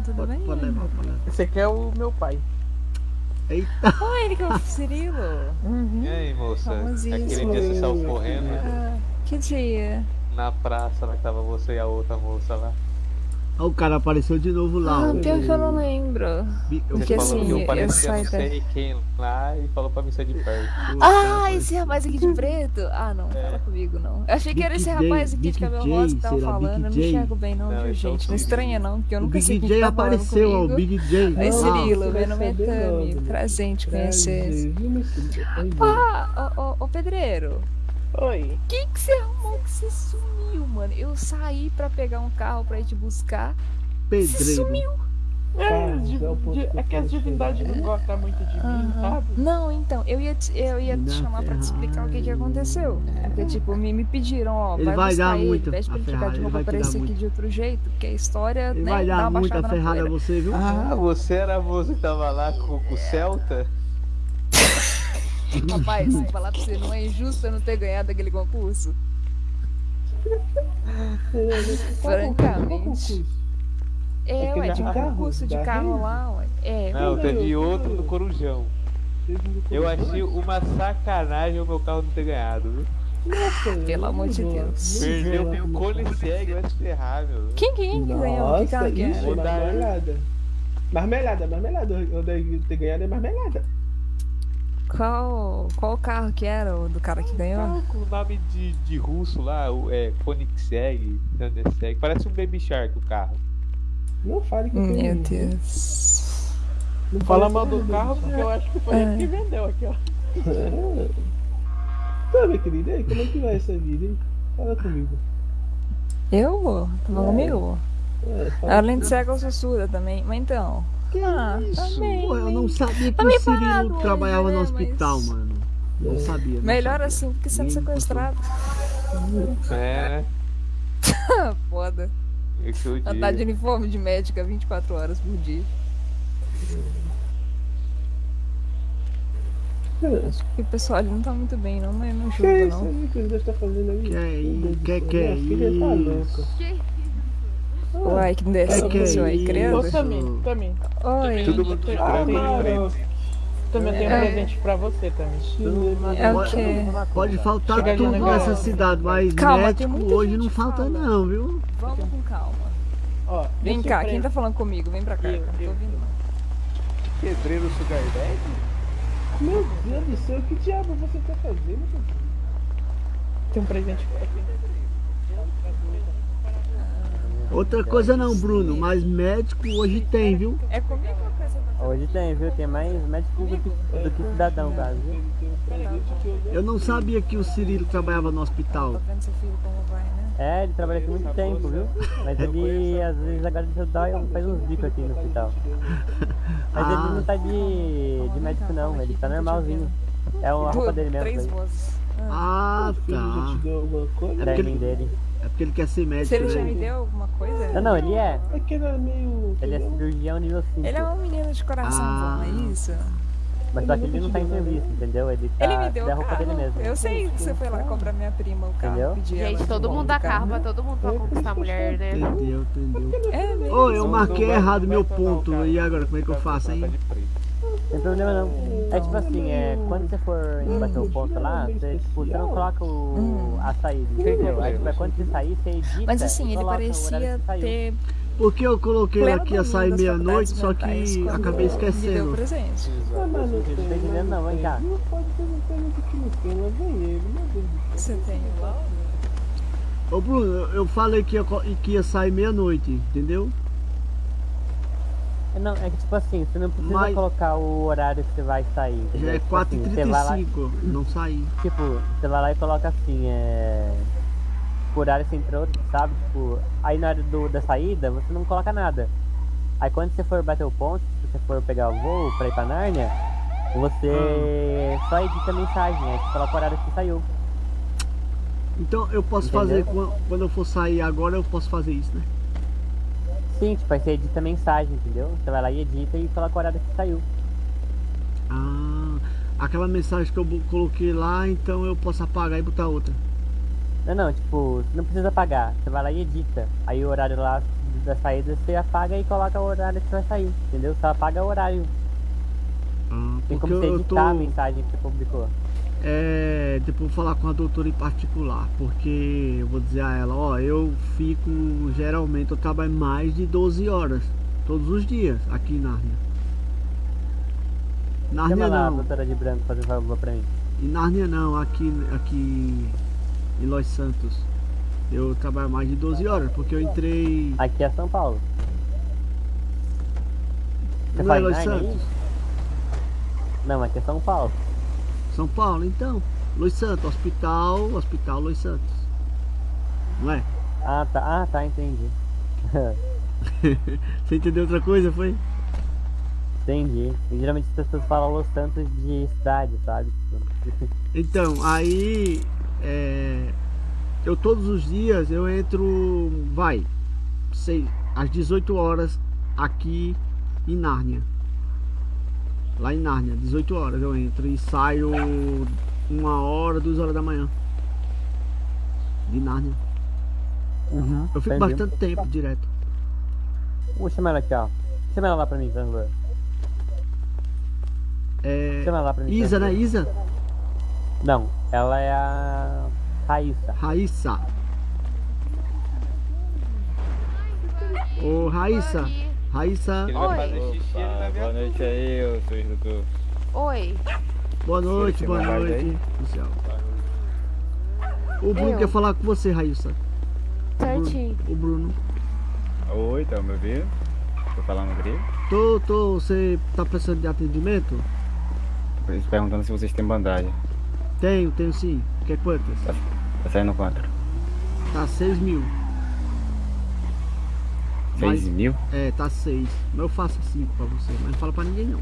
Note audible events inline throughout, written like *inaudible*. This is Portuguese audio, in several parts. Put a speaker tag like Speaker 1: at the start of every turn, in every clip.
Speaker 1: tudo
Speaker 2: Pode,
Speaker 1: bem?
Speaker 2: pode levar, pode levar.
Speaker 3: Esse aqui é o meu pai.
Speaker 2: Eita,
Speaker 1: Oh, ele que é o Cirilo.
Speaker 4: E aí, moça?
Speaker 1: Famosíssimo.
Speaker 4: Aquele dia você saiu correndo
Speaker 1: Ah, que dia?
Speaker 4: na praça, lá que tava você e a outra moça lá.
Speaker 2: Ó, o cara apareceu de novo lá.
Speaker 1: Ah,
Speaker 2: ó.
Speaker 1: pior que eu não lembro.
Speaker 2: Eu-
Speaker 4: Você
Speaker 1: Porque
Speaker 4: falou
Speaker 1: assim,
Speaker 4: que eu
Speaker 1: eu
Speaker 4: parecia
Speaker 1: da-
Speaker 4: sei quem lá e falou pra mim ser de perto.
Speaker 2: o cara
Speaker 1: Ah,
Speaker 2: apareceu.
Speaker 1: esse rapaz aqui de *laughs* preto? Ah, não, fala comigo não. Eu achei que era esse rapaz aqui
Speaker 2: Big
Speaker 1: de cabelo
Speaker 2: J,
Speaker 1: rosa que tava falando. Eu não enxergo bem não,
Speaker 4: Não,
Speaker 1: viu,
Speaker 4: esse é o
Speaker 1: gente? Não estranha não, porque eu
Speaker 2: O
Speaker 1: nunca sei
Speaker 2: Big
Speaker 1: quem
Speaker 2: J
Speaker 1: tá falando
Speaker 2: apareceu, ó. O. Big J.
Speaker 1: Cirilo,
Speaker 5: Você vai
Speaker 1: meu nome é
Speaker 5: saber
Speaker 1: Tami. Prazer em te conhecer. Ah, ô, ô, ô, pedreiro.
Speaker 3: Oi.
Speaker 1: Que que você arrumou que você sumiu, mano? Eu saí pra pegar um carro pra ir te buscar. Você
Speaker 2: Pedreiro.
Speaker 1: sumiu.
Speaker 3: É, di-
Speaker 5: é que eu
Speaker 3: é que as divindades não gostam muito de mim, sabe?
Speaker 1: Não, então, eu ia te, eu ia te chamar pra te explicar o que que aconteceu. Porque, tipo, me, me pediram, ó,
Speaker 2: Ele
Speaker 1: vai,
Speaker 2: vai
Speaker 1: buscar
Speaker 2: dar
Speaker 1: ele,
Speaker 2: muito
Speaker 1: pede pra ele ficar de
Speaker 2: te dar
Speaker 1: aparecer aqui
Speaker 2: muito.
Speaker 1: de outro jeito, porque a história,
Speaker 2: Ele
Speaker 1: né,
Speaker 2: vai
Speaker 1: dá
Speaker 2: dar
Speaker 1: uma
Speaker 2: muita
Speaker 1: baixada na
Speaker 2: ferrada a você, viu?
Speaker 4: Ah, você era a moça que tava lá com, com o Celta?
Speaker 1: Rapaz, falar pra você, não é injusto eu não ter ganhado aquele concurso? *laughs* Francamente. É,
Speaker 5: Aquele
Speaker 1: ué, de
Speaker 5: da-
Speaker 1: concurso de carro lá, ué. É,
Speaker 4: Não, teve outro no Corujão. Eu achei uma sacanagem o meu carro não ter ganhado, viu?
Speaker 1: Pelo amor de Deus.
Speaker 4: Perdeu pro Cone Cego, vai se ferrar, meu.
Speaker 1: quem, quem que ganhou? Que carro
Speaker 5: Nossa,
Speaker 1: que
Speaker 5: isso,
Speaker 1: era?
Speaker 5: marmelada. Marmelada, marmelada. Eu ter ganhado é marmelada.
Speaker 1: Qual, qual carro que era o do cara que ganhou?
Speaker 4: Carro com o nome de, de russo lá, o- é Koenigsegg, Thundersegg. Parece um Baby Shark o carro.
Speaker 5: Não fale que eu
Speaker 1: Meu. Deus.
Speaker 5: Não
Speaker 3: Fala mal do carro porque eu acho que foi
Speaker 1: É.
Speaker 3: ele que vendeu aqui, ó.
Speaker 5: Tá, minha querida, aí, como é que vai essa vida, hein? Fala comigo.
Speaker 1: Eu? Tá falando comigo?
Speaker 5: É,
Speaker 1: Além de cega, eu sou surda também. Mas então.
Speaker 2: Que
Speaker 1: Ah,
Speaker 2: isso?
Speaker 1: também,
Speaker 2: Pô, eu não sabia que
Speaker 1: Tá
Speaker 2: o Cirilo
Speaker 1: hoje,
Speaker 2: trabalhava
Speaker 1: né,
Speaker 2: no hospital,
Speaker 1: mas-
Speaker 2: mano. Não sabia. não
Speaker 1: Melhor
Speaker 2: sabia.
Speaker 1: assim do que sendo sequestrado.
Speaker 4: É? *laughs*
Speaker 1: Foda.
Speaker 4: É que eu
Speaker 1: Andar de
Speaker 4: digo.
Speaker 1: uniforme de médica 24 horas por dia. Acho que o pessoal ali não tá muito bem, não, mas não
Speaker 5: Que é isso
Speaker 1: não.
Speaker 5: aí que os dois tá fazendo aí?
Speaker 2: Que é isso? Que que é
Speaker 5: tá
Speaker 2: isso?
Speaker 1: Uai, que desse
Speaker 2: que
Speaker 1: isso aí, credo.
Speaker 3: Ô, Tami, Tami.
Speaker 1: Oi.
Speaker 4: Todo mundo
Speaker 3: Ah, eu
Speaker 4: frente.
Speaker 3: também tenho um
Speaker 1: É.
Speaker 3: presente pra você, Tami.
Speaker 1: É o quê?
Speaker 2: Pode faltar
Speaker 3: Chega
Speaker 2: tudo nessa cidade, mas
Speaker 1: Calma, tem
Speaker 2: médico hoje não falta
Speaker 1: fala.
Speaker 2: não, viu?
Speaker 1: Vamos com calma.
Speaker 3: Ó,
Speaker 1: Vem cá, quem tá falando comigo? Vem pra cá,
Speaker 3: Eu,
Speaker 1: eu
Speaker 3: eu.
Speaker 4: Pedreiro Sugar Daddy?
Speaker 5: Meu Deus do céu, que diabo você tá fazendo?
Speaker 3: Tem um presente pra você.
Speaker 2: Outra coisa não, Bruno, mas médico hoje tem, viu?
Speaker 1: É comigo ou com essa
Speaker 6: Hoje tem, viu? Tem mais médico do que, do que cidadão, caso, viu?
Speaker 2: Eu não sabia que o Cirilo trabalhava no hospital.
Speaker 1: Tô vendo seu filho como vai, né?
Speaker 6: É, ele trabalha aqui muito tempo, viu? Mas *laughs* ele, às vezes, agora deixa eu dar e faz uns bicos aqui no hospital. *laughs* Mas
Speaker 2: Ah.
Speaker 6: ele não tá de, de médico, não. Ele tá normalzinho. É a roupa dele mesmo.
Speaker 1: Vozes.
Speaker 2: Ah,
Speaker 5: te
Speaker 2: tá.
Speaker 5: coisa?
Speaker 2: É ele-
Speaker 6: dele.
Speaker 2: É porque ele quer ser
Speaker 1: Se
Speaker 2: médico,
Speaker 1: ele já me
Speaker 2: né?
Speaker 1: deu alguma coisa?
Speaker 6: Não, não, ele é.
Speaker 5: É que era meio.
Speaker 6: Ele é cirurgião nível 5.
Speaker 1: Ele é um menino de coração
Speaker 2: Ah.
Speaker 1: bom, é isso?
Speaker 6: Mas só que ele não tá em serviço, entendeu? Ele tá
Speaker 1: Ele me deu
Speaker 6: da
Speaker 1: o
Speaker 6: roupa dele mesmo.
Speaker 1: Eu sei que você foi lá cobrar minha prima o carro.
Speaker 6: Entendeu?
Speaker 7: Gente,
Speaker 1: de
Speaker 7: todo mundo dá
Speaker 1: carro.
Speaker 7: carro pra todo mundo pra conquistar a mulher, né?
Speaker 2: Entendeu, entendeu.
Speaker 1: É mesmo.
Speaker 2: Ô, eu
Speaker 4: Não,
Speaker 2: marquei errado meu ponto. E agora, como é que eu faço, hein?
Speaker 6: Tem problema não. É tipo assim, é, quando você for bater o ponto lá, você, tipo, você não coloca o, a saída, entendeu? Aí tipo, é quando você sair, você edita
Speaker 1: Mas assim, ele parecia ter
Speaker 2: Porque eu coloquei
Speaker 1: pleno
Speaker 2: aqui
Speaker 1: domínio
Speaker 2: sair meia-noite, só que acabei
Speaker 1: Me deu
Speaker 2: esquecendo.
Speaker 1: presente.
Speaker 5: Ah, mas não tem.
Speaker 6: entendendo não, vem cá.
Speaker 5: Não pode fazer pergunta que não tem, lá vem ele, meu Deus do céu.
Speaker 1: Você tem igual?
Speaker 2: Ô, Bruno, eu- falei que ia, que ia sair meia-noite, entendeu?
Speaker 6: Não, é que tipo assim, você não precisa
Speaker 2: Mas-
Speaker 6: colocar o horário que você vai sair.
Speaker 2: Já é
Speaker 6: Tipo assim,
Speaker 2: 4h35, não saí.
Speaker 6: tipo, você vai lá e coloca assim, é. O horário você entrou, sabe? Tipo, aí na hora do, da saída você não coloca nada. Aí quando você for bater o ponto, se você for pegar o voo pra ir pra Nárnia, você
Speaker 2: Ah.
Speaker 6: só edita a mensagem, aí você coloca o horário que saiu.
Speaker 2: Então eu posso
Speaker 6: Entendeu?
Speaker 2: fazer, quan- quando eu for sair agora, eu posso fazer isso, né?
Speaker 6: Sim, tipo, aí você edita a mensagem, entendeu? Você vai lá e edita e coloca o horário que saiu.
Speaker 2: Ah, aquela mensagem que eu coloquei lá, então eu posso apagar e botar outra.
Speaker 6: Não, não, tipo, você não precisa pagar. Você vai lá e edita. Aí o horário lá da saída, você apaga e coloca o horário que você vai sair, entendeu? Só apaga o horário.
Speaker 2: Ah,
Speaker 6: Tem como você editar a
Speaker 2: tô.
Speaker 6: mensagem que você publicou.
Speaker 2: É, depois vou falar com a doutora em particular, porque eu vou dizer a ela, ó, eu fico, geralmente eu trabalho mais de 12 horas, todos os dias, aqui em Nárnia.
Speaker 6: Chama
Speaker 2: Nárnia
Speaker 6: lá a
Speaker 2: não,
Speaker 6: doutora de branco fazer favor pra mim.
Speaker 2: em Nárnia não, aqui, aqui em Los Santos. Eu trabalho mais de 12 horas, porque eu entrei...
Speaker 6: Aqui é São Paulo. Você
Speaker 2: Não é Los
Speaker 6: aí?
Speaker 2: Santos?
Speaker 6: Não, aqui é São Paulo.
Speaker 2: São Paulo, então. Los Santos, hospital, hospital Los Santos. Não é?
Speaker 6: Ah, tá. Ah, tá, entendi. *laughs*
Speaker 2: Você entendeu outra coisa, foi?
Speaker 6: entendi. E, geralmente as pessoas falam Los Santos de cidade, sabe? *laughs*
Speaker 2: Então, aí é, eu todos os dias eu entro, vai, sei, às 18 horas aqui em Nárnia. Lá em Nárnia, 18 horas eu entro e saio uma hora, duas horas da manhã. De Nárnia.
Speaker 6: Uhum,
Speaker 2: Eu fico
Speaker 6: entendi.
Speaker 2: bastante tempo direto.
Speaker 6: Vou chamar ela aqui, ó. Chama ela lá pra mim, favor.
Speaker 2: É,
Speaker 6: Chama ela lá pra mim.
Speaker 2: Isa, né? Isa?
Speaker 6: Não, ela é a Raíssa.
Speaker 2: Raíssa. Ô Raíssa. Raíssa,
Speaker 4: Ele vai
Speaker 7: Oi.
Speaker 4: xixi ele
Speaker 8: Opa, boa noite aí, eu sou o instrutor.
Speaker 7: Oi.
Speaker 2: boa noite, boa noite. Oficial. O Bruno
Speaker 7: Eu.
Speaker 2: quer falar com você, Raíssa.
Speaker 7: Certinho.
Speaker 2: O Bruno.
Speaker 8: Oi, tá me ouvindo? Tô falando grego?
Speaker 2: Tô, tô, você tá precisando de atendimento?
Speaker 8: Tô perguntando se vocês têm bandagem.
Speaker 2: Tenho, tenho sim. Quer quantas?
Speaker 8: Tá saindo quanto?
Speaker 2: Tá 6 mil.
Speaker 8: 6 mil?
Speaker 2: É, tá 6. Mas eu faço 5 pra você, mas não fala pra ninguém não.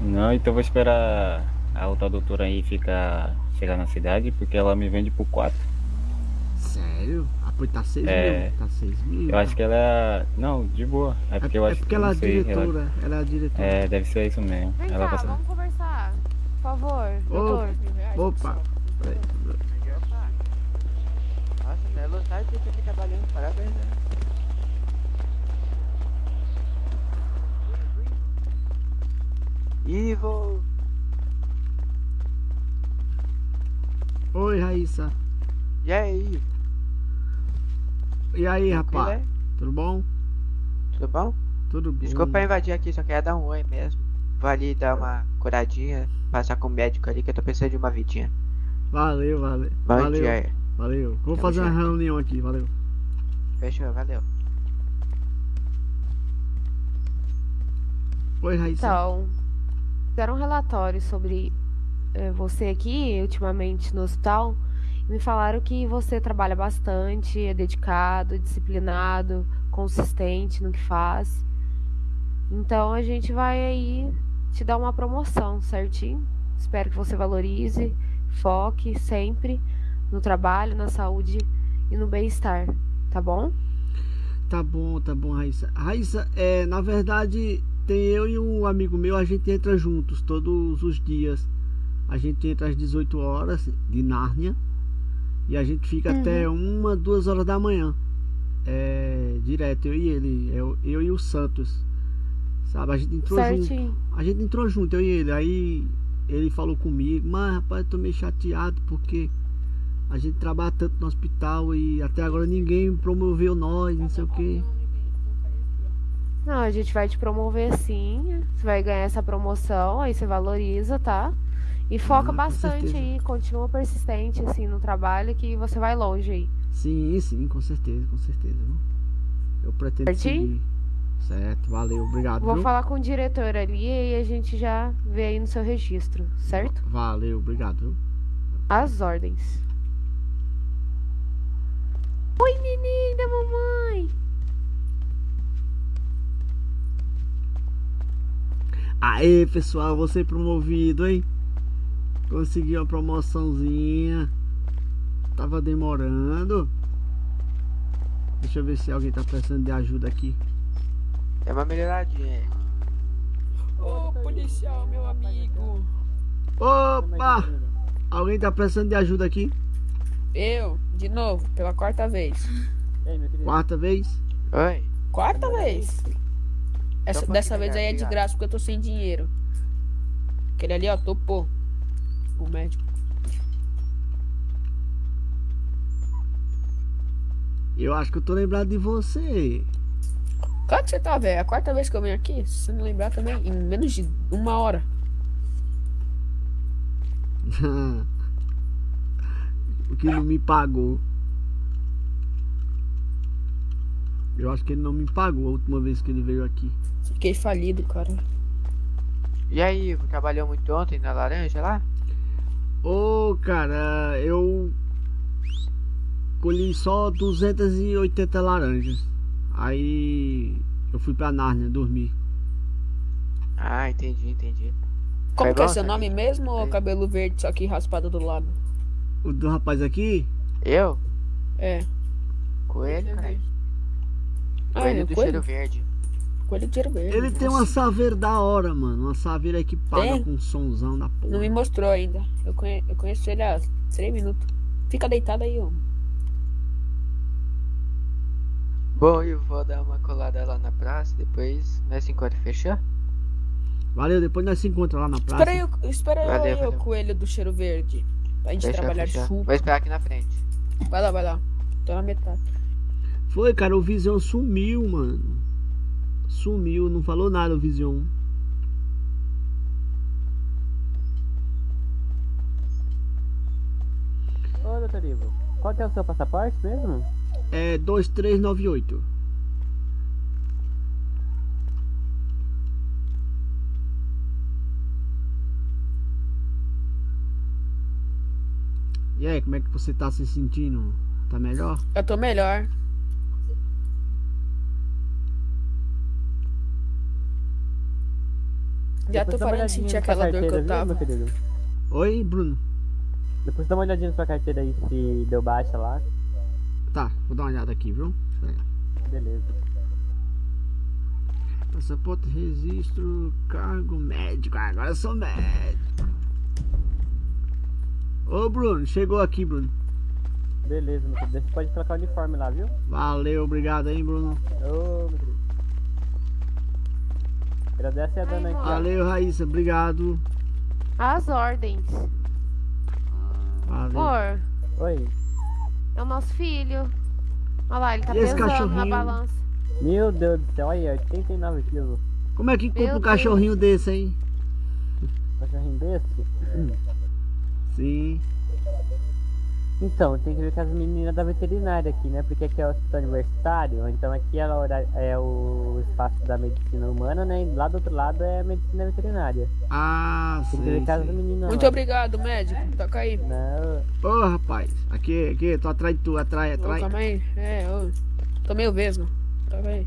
Speaker 8: Não, então eu vou esperar a outra doutora aí ficar chegar na cidade, porque ela me vende por 4.
Speaker 2: Sério? Ah, pois tá 6
Speaker 8: É.
Speaker 2: mil. Tá 6 mil.
Speaker 8: Eu acho que ela é. Não, de boa. É
Speaker 2: É,
Speaker 8: porque eu
Speaker 2: é
Speaker 8: acho
Speaker 2: porque
Speaker 8: que.
Speaker 2: ela é diretora. Ela é a diretora.
Speaker 8: É, deve ser isso mesmo.
Speaker 7: Vem
Speaker 8: ela
Speaker 7: cá,
Speaker 8: passa.
Speaker 7: vamos conversar. Por favor, doutor.
Speaker 2: Opa. Peraí.
Speaker 9: Nossa, né? Lotar que aqui trabalhando, parabéns, né? Ivo!
Speaker 2: Oi, Raíssa.
Speaker 9: E aí,
Speaker 2: E aí,
Speaker 9: tranquilo,
Speaker 2: rapaz?
Speaker 9: é?
Speaker 2: Tudo bom?
Speaker 9: Tudo bom?
Speaker 2: Tudo bom.
Speaker 9: Desculpa invadir aqui, só queria dar um oi mesmo. Vou ali dar uma curadinha, passar com o médico ali que eu tô precisando de uma vidinha.
Speaker 2: Valeu, valeu.
Speaker 9: Bom
Speaker 2: valeu.
Speaker 9: dia aí.
Speaker 2: Valeu. Vou fazer uma reunião aqui, valeu.
Speaker 9: Fechou, valeu.
Speaker 2: Oi, Raíssa.
Speaker 7: Então, fizeram um relatório sobre eh, você aqui, ultimamente no hospital. e Me falaram que você trabalha bastante, é dedicado, disciplinado, consistente no que faz. Então a gente vai aí te dar uma promoção, certinho? Espero que você valorize, foque sempre no trabalho, na saúde e no bem-estar, tá bom?
Speaker 2: Tá bom, tá bom, Raíssa. Raíssa, é, na verdade, tem eu e um amigo meu, a gente entra juntos todos os dias. A gente entra às 18 horas de Nárnia e a gente fica
Speaker 7: Uhum.
Speaker 2: até uma, duas horas da manhã. É, direto, eu e ele, eu, eu e o Santos. Sabe, a gente entrou junto.
Speaker 7: Certinho.
Speaker 2: A gente entrou junto, eu e ele. Aí ele falou comigo, mas rapaz, eu tô meio chateado porque a gente trabalha tanto no hospital e até agora ninguém promoveu nós, não sei o que.
Speaker 7: Não, a gente vai te promover sim. Você vai ganhar essa promoção, aí você valoriza, tá? E foca
Speaker 2: Ah,
Speaker 7: bastante
Speaker 2: certeza.
Speaker 7: aí, continua persistente assim no trabalho que você vai longe aí.
Speaker 2: Sim, sim, com certeza, com certeza. Eu pretendo
Speaker 7: Certinho?
Speaker 2: seguir. Certo, valeu, obrigado.
Speaker 7: Vou
Speaker 2: viu?
Speaker 7: falar com o diretor ali e a gente já vê aí no seu registro, certo?
Speaker 2: Valeu, obrigado. viu?
Speaker 7: As ordens. Oi, neném da mamãe!
Speaker 2: Aê, pessoal, você promovido, hein? Consegui uma promoçãozinha. Tava demorando. Deixa eu ver se alguém tá precisando de ajuda aqui.
Speaker 9: É uma melhoradinha.
Speaker 10: Ô, policial, meu amigo.
Speaker 2: Opa! Alguém tá precisando de ajuda aqui?
Speaker 10: Eu, de novo, pela quarta vez.
Speaker 2: Quarta vez?
Speaker 9: Oi.
Speaker 10: Quarta vez. Essa, dessa vez aí é de graça porque eu tô sem dinheiro. Aquele ali, ó, topou. O médico.
Speaker 2: Eu acho que eu tô lembrado de você.
Speaker 10: Claro que você tá, velho. É a quarta vez que eu venho aqui. Se você não lembrar também, em menos de uma hora. *laughs*
Speaker 2: o que não me pagou. Eu acho que ele não me pagou a última vez que ele veio aqui.
Speaker 10: Fiquei falido, cara.
Speaker 9: E aí, Ivo, trabalhou muito ontem na laranja lá?
Speaker 2: Ô, cara, eu colhi só 280 laranjas. Aí eu fui pra Nárnia dormir.
Speaker 9: Ah, entendi, entendi.
Speaker 10: Como
Speaker 9: Foi
Speaker 10: que é
Speaker 9: bom,
Speaker 10: seu nome
Speaker 9: Samir?
Speaker 10: mesmo ou
Speaker 9: É.
Speaker 10: cabelo verde, só que raspado do lado?
Speaker 2: O do rapaz aqui,
Speaker 9: Eu?
Speaker 10: É.
Speaker 9: Coelho, cara.
Speaker 10: Ah,
Speaker 9: Coelho
Speaker 10: é
Speaker 9: do
Speaker 10: coelho?
Speaker 9: cheiro verde.
Speaker 10: Coelho de cheiro verde.
Speaker 2: ele tem uma saveira da hora, mano. Uma saveira equipada
Speaker 10: Tem?
Speaker 2: com um somzão da porra.
Speaker 10: Não me mostrou ainda. Eu, conhe... eu conheço ele há 3 minutos. Fica deitado aí, ó.
Speaker 9: Bom, eu vou dar uma colada lá na praça, depois nós se encontra, fechou?
Speaker 2: Valeu, depois nós se encontramos lá na praça.
Speaker 10: Espera aí, espera
Speaker 9: Valeu,
Speaker 10: aí, ô
Speaker 9: valeu.
Speaker 10: coelho do cheiro verde. Pra gente
Speaker 9: Fechou,
Speaker 10: trabalhar
Speaker 9: fechou.
Speaker 10: junto.
Speaker 9: Vou esperar aqui na frente.
Speaker 10: Vai lá, vai lá. Tô na metade.
Speaker 2: Foi, cara, o Vision sumiu, mano. Sumiu, não falou nada o Vision.
Speaker 6: Ô, doutor Ivo, qual que é o seu passaporte mesmo?
Speaker 2: É 2398. E aí, como é que você tá se sentindo? Tá melhor?
Speaker 10: Eu tô melhor. Já
Speaker 6: Depois
Speaker 10: tô parando de sentir aquela dor que
Speaker 6: carteira,
Speaker 10: eu
Speaker 6: viu,
Speaker 10: tava.
Speaker 6: querido?
Speaker 2: Oi, Bruno.
Speaker 6: Depois dá uma olhadinha na sua carteira aí se deu baixa lá.
Speaker 2: Tá, vou dar uma olhada aqui, viu?
Speaker 6: Beleza.
Speaker 2: Passaporte, registro, cargo médico. Ah, Agora eu sou médico. Ô, Bruno, chegou aqui, Bruno.
Speaker 6: Beleza, meu querido. Você pode trocar o uniforme lá, viu?
Speaker 2: Valeu, obrigado aí, Bruno.
Speaker 6: Ô, meu querido. Agradece a dona aqui, ó.
Speaker 2: Valeu, Raíssa, obrigado.
Speaker 7: As ordens.
Speaker 2: Valeu.
Speaker 7: Amor,
Speaker 6: Oi.
Speaker 7: é o nosso filho. Olha lá, ele tá
Speaker 2: E
Speaker 7: pesando na balança.
Speaker 6: Meu Deus do céu, olha aí, 89 quilos.
Speaker 2: Como é que compra um cachorrinho desse, hein?
Speaker 6: Cachorrinho desse?
Speaker 2: Sim.
Speaker 6: Então, tem que ver com as meninas da veterinária aqui, né? Porque aqui é o hospital universitário, então aqui é, a hora- é o espaço da medicina humana, né? E lá do outro lado é a medicina veterinária.
Speaker 2: Ah,
Speaker 6: Tem que
Speaker 2: sei,
Speaker 6: ver com as meninas
Speaker 10: Muito
Speaker 6: lá.
Speaker 10: obrigado, médico. Toca aí.
Speaker 6: Não,
Speaker 2: Ô, rapaz, aqui, aqui, tô atrás de tu, atrás, atrás.
Speaker 10: calma aí. É, ô. Tô meio vesgo. Toca aí.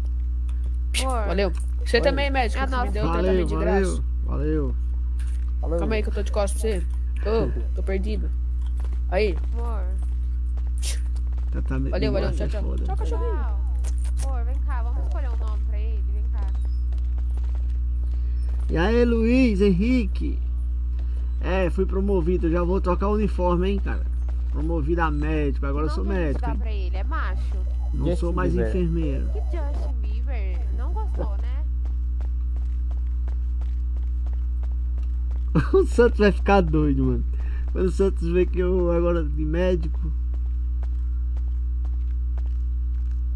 Speaker 10: Valeu. Você
Speaker 6: Oi.
Speaker 10: também, médico.
Speaker 7: É
Speaker 10: que me deu
Speaker 2: Valeu,
Speaker 10: tratamento de graça.
Speaker 2: valeu, valeu.
Speaker 10: Calma aí que eu tô de costas pra você. Ô, tô perdido. Aí,
Speaker 7: amor.
Speaker 2: Tratamento
Speaker 10: valeu,
Speaker 2: de
Speaker 10: valeu.
Speaker 2: graça
Speaker 10: Tchau,
Speaker 2: é
Speaker 10: tchau.
Speaker 2: foda.
Speaker 10: Tchau, cachorrinho.
Speaker 7: Amor, vem cá, vamos escolher um nome pra ele. Vem cá.
Speaker 2: E aí, Luiz, Henrique? É, fui promovido, já vou trocar o uniforme, hein, cara. Promovido a médico, agora eu
Speaker 7: não
Speaker 2: sou médico.
Speaker 7: dar
Speaker 2: hein?
Speaker 7: pra ele, é macho.
Speaker 2: Não
Speaker 6: Justin
Speaker 2: sou mais
Speaker 6: Bieber.
Speaker 2: enfermeiro.
Speaker 7: Que Justin *laughs*
Speaker 2: O Santos vai ficar doido, mano. Quando o Santos vê que eu agora de médico.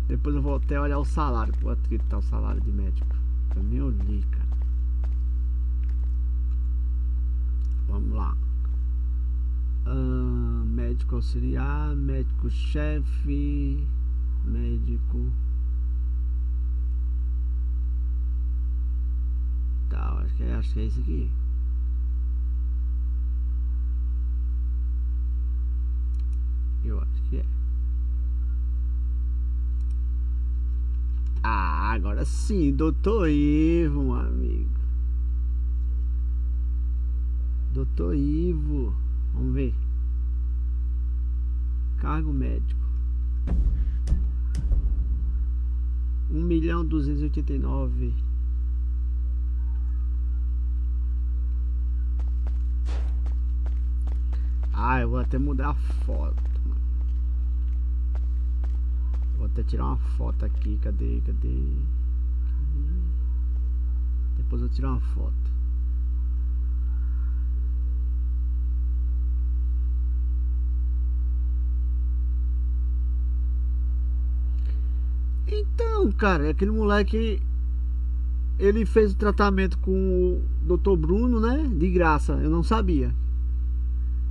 Speaker 2: Depois eu vou até olhar o salário. Quanto que tá o salário de médico? Eu nem olhei, cara. Vamos lá. Médico auxiliar, médico chefe, médico. Tá, acho que é, acho que é esse aqui. Eu acho que é. Ah, agora sim, doutor Ivo, amigo. Doutor Ivo. Vamos ver. Cargo médico. Um milhão duzentos e oitenta e nove. Ah, eu vou até mudar a foto. Vou até tirar uma foto aqui. Cadê? Cadê? Depois eu tirar uma foto. Então, cara, aquele moleque ele fez o tratamento com o Dr. Bruno, né? De graça. Eu não sabia.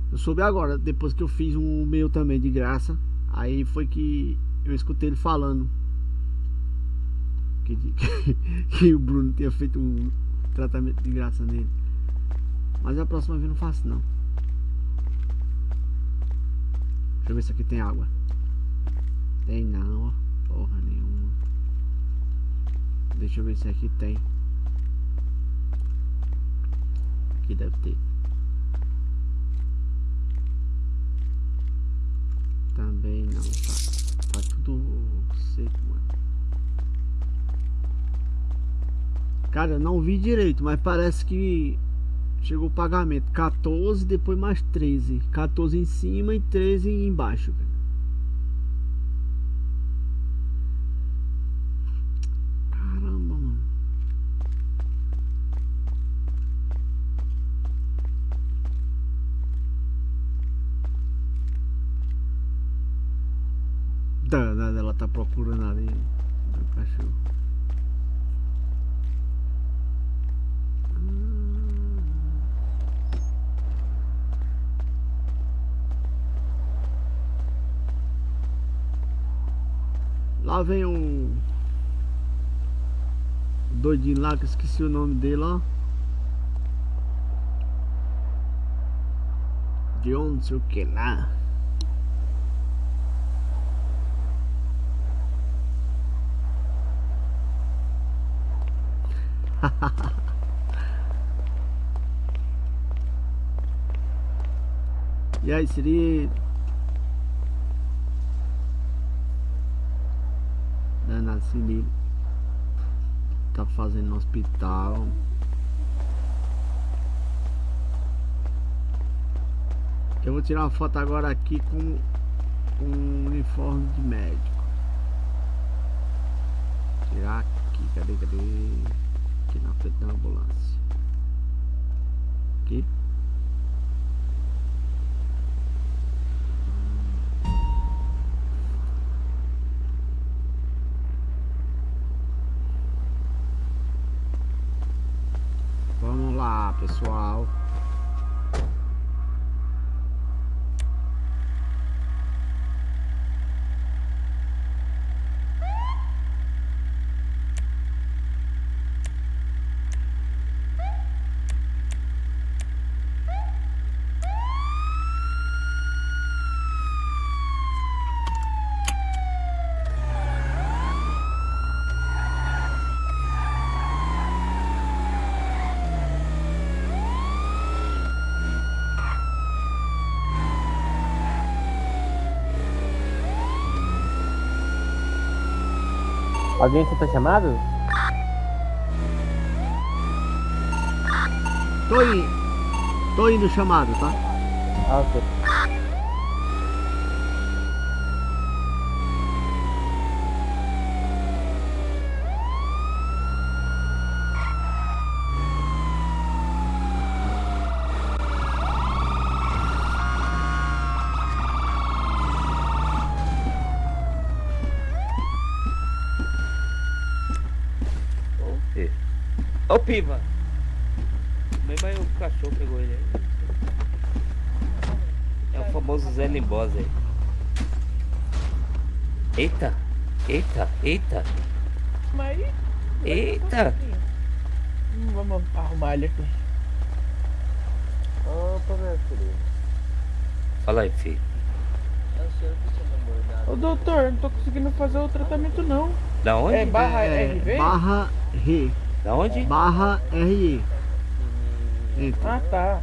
Speaker 2: Eu soube agora, depois que eu fiz um meu também de graça. Aí foi que eu escutei ele falando que, que, *laughs* que o Bruno tinha feito um tratamento de graça nele. Mas a próxima vez não faço não. Deixa eu ver se aqui tem água. Tem não, ó. Porra nenhuma. Deixa eu ver se aqui tem. Aqui deve ter. Também não, tá, tá tudo seco, mano. Cara, eu não vi direito, mas parece que chegou o pagamento 14, depois mais 13. 14 em cima e 13 embaixo, cara. Caramba, mano. Danada, ela tá procurando ali o cachorro. Lá vem um doidinho lá que esqueci o nome dele, ó. De onde sei o que lá. *laughs* e aí, seria danado livro tá fazendo no hospital. Eu vou tirar uma foto agora aqui com um uniforme de médico. Tirar aqui, cadê, cadê aqui na frente da ambulância aqui Vamos lá, pessoal.
Speaker 6: Alguém aceitou chamado?
Speaker 2: Tô indo. Tô indo chamado, tá?
Speaker 6: Ah, ok.
Speaker 11: Ô Piva! Mesmo aí o cachorro pegou ele aí. É o famoso Zé Limbosa aí. Eita! Eita! Eita!
Speaker 3: Mas aí,
Speaker 11: Eita!
Speaker 3: hum, vamos arrumar ele aqui.
Speaker 8: Opa, meu filho.
Speaker 11: Fala aí, filho.
Speaker 8: É.
Speaker 3: Ô doutor, não tô conseguindo fazer o tratamento não.
Speaker 11: Da onde?
Speaker 3: É barra
Speaker 2: É,
Speaker 3: RV?
Speaker 2: barra R.
Speaker 11: Da onde?
Speaker 2: Barra RE. Enter.
Speaker 3: Ah tá.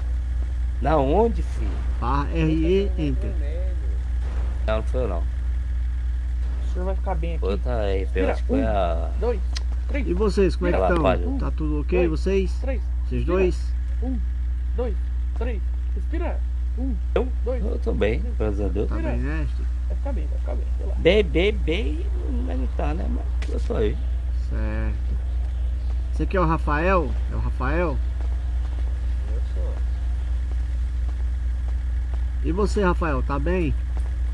Speaker 11: Da onde, filho?
Speaker 2: Barra RE, enter.
Speaker 11: Não, não foi não.
Speaker 3: O senhor vai ficar bem aqui.
Speaker 11: Outra aí, eu acho que foi a.
Speaker 3: Dois, três,
Speaker 2: E vocês, como é que
Speaker 11: Ela
Speaker 2: estão?
Speaker 11: falhou.
Speaker 2: Tá tudo ok,
Speaker 3: Dois.
Speaker 2: vocês?
Speaker 3: três.
Speaker 2: Vocês dois?
Speaker 3: Um, dois, três. Respira. Um,
Speaker 11: Eu?
Speaker 3: dois.
Speaker 11: Eu tô bem, graças a Deus.
Speaker 2: Tá bem, né?
Speaker 3: É ficar bem, vai ficar bem.
Speaker 11: Bem, bem, bem, não não tá, né? Mas eu sou aí.
Speaker 2: Esse aqui é o Rafael? É o Rafael?
Speaker 11: Eu sou.
Speaker 2: E você, Rafael, tá bem?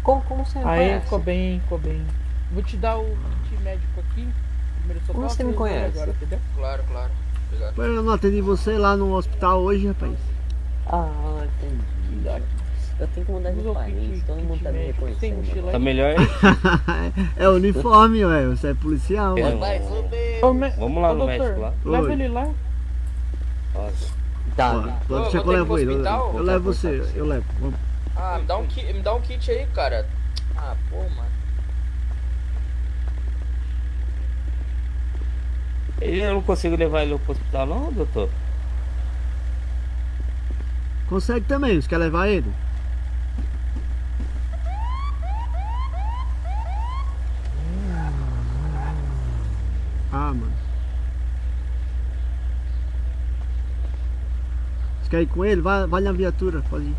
Speaker 6: Como, como você me
Speaker 3: Aí,
Speaker 6: conhece?
Speaker 3: ficou bem, ficou bem. Vou te dar o kit médico aqui. Primeiro socorro,
Speaker 6: Como você me conhece?
Speaker 3: Agora, entendeu?
Speaker 12: Claro, claro. Obrigado.
Speaker 2: Eu não atendi você lá no hospital hoje, rapaz.
Speaker 6: Ah, entendi. Eu tenho que mudar de país, todo mundo tá me reconhecendo.
Speaker 3: mochila
Speaker 11: Tá
Speaker 3: aí?
Speaker 11: melhor? *laughs*
Speaker 2: é uniforme, ué. Você é policial,
Speaker 11: É,
Speaker 2: ué.
Speaker 11: Vamos lá no
Speaker 3: doutor,
Speaker 11: médico lá.
Speaker 3: Leva ele lá.
Speaker 11: Nossa.
Speaker 6: Tá, né?
Speaker 2: pode deixar que eu levo ele. Eu, levo você, eu levo.
Speaker 12: Ah, me dá, um kit, me dá um kit aí, cara. Ah, pô, mano.
Speaker 11: Eu não consigo levar ele pro hospital não, doutor?
Speaker 2: Consegue também, você quer levar ele? Ah, mano. Você quer ir com ele? Vai, vai na viatura, pode ir.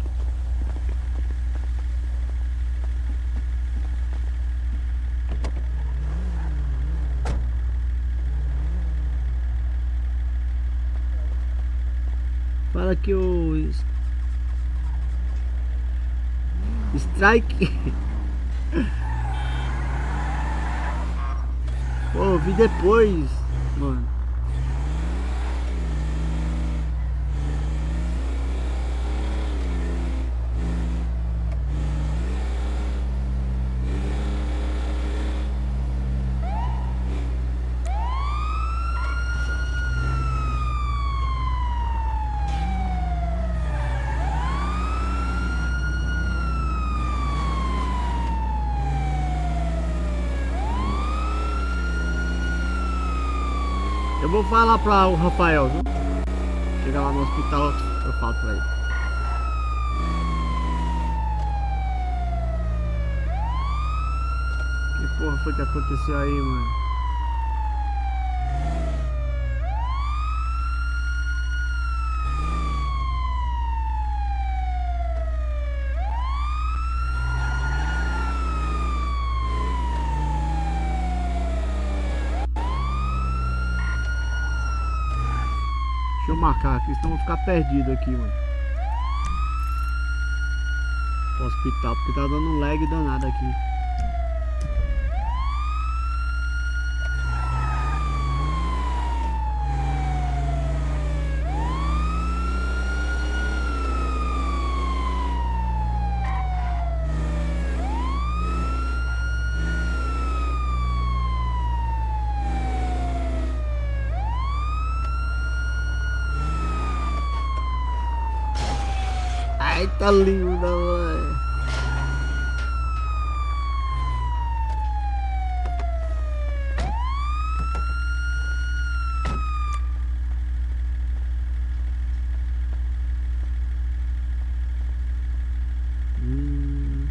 Speaker 2: Fala que o Strike. *laughs* Pô, vi depois, mano. Falar pra o Rafael, viu? Chegar lá no hospital, eu falo pra ele. Que porra foi que aconteceu aí, mano? Marcar aqui, senão eu vou ficar perdido aqui, mano. Pro hospital, porque tá dando um lag danado aqui. Ai, tá linda, mano. Hum.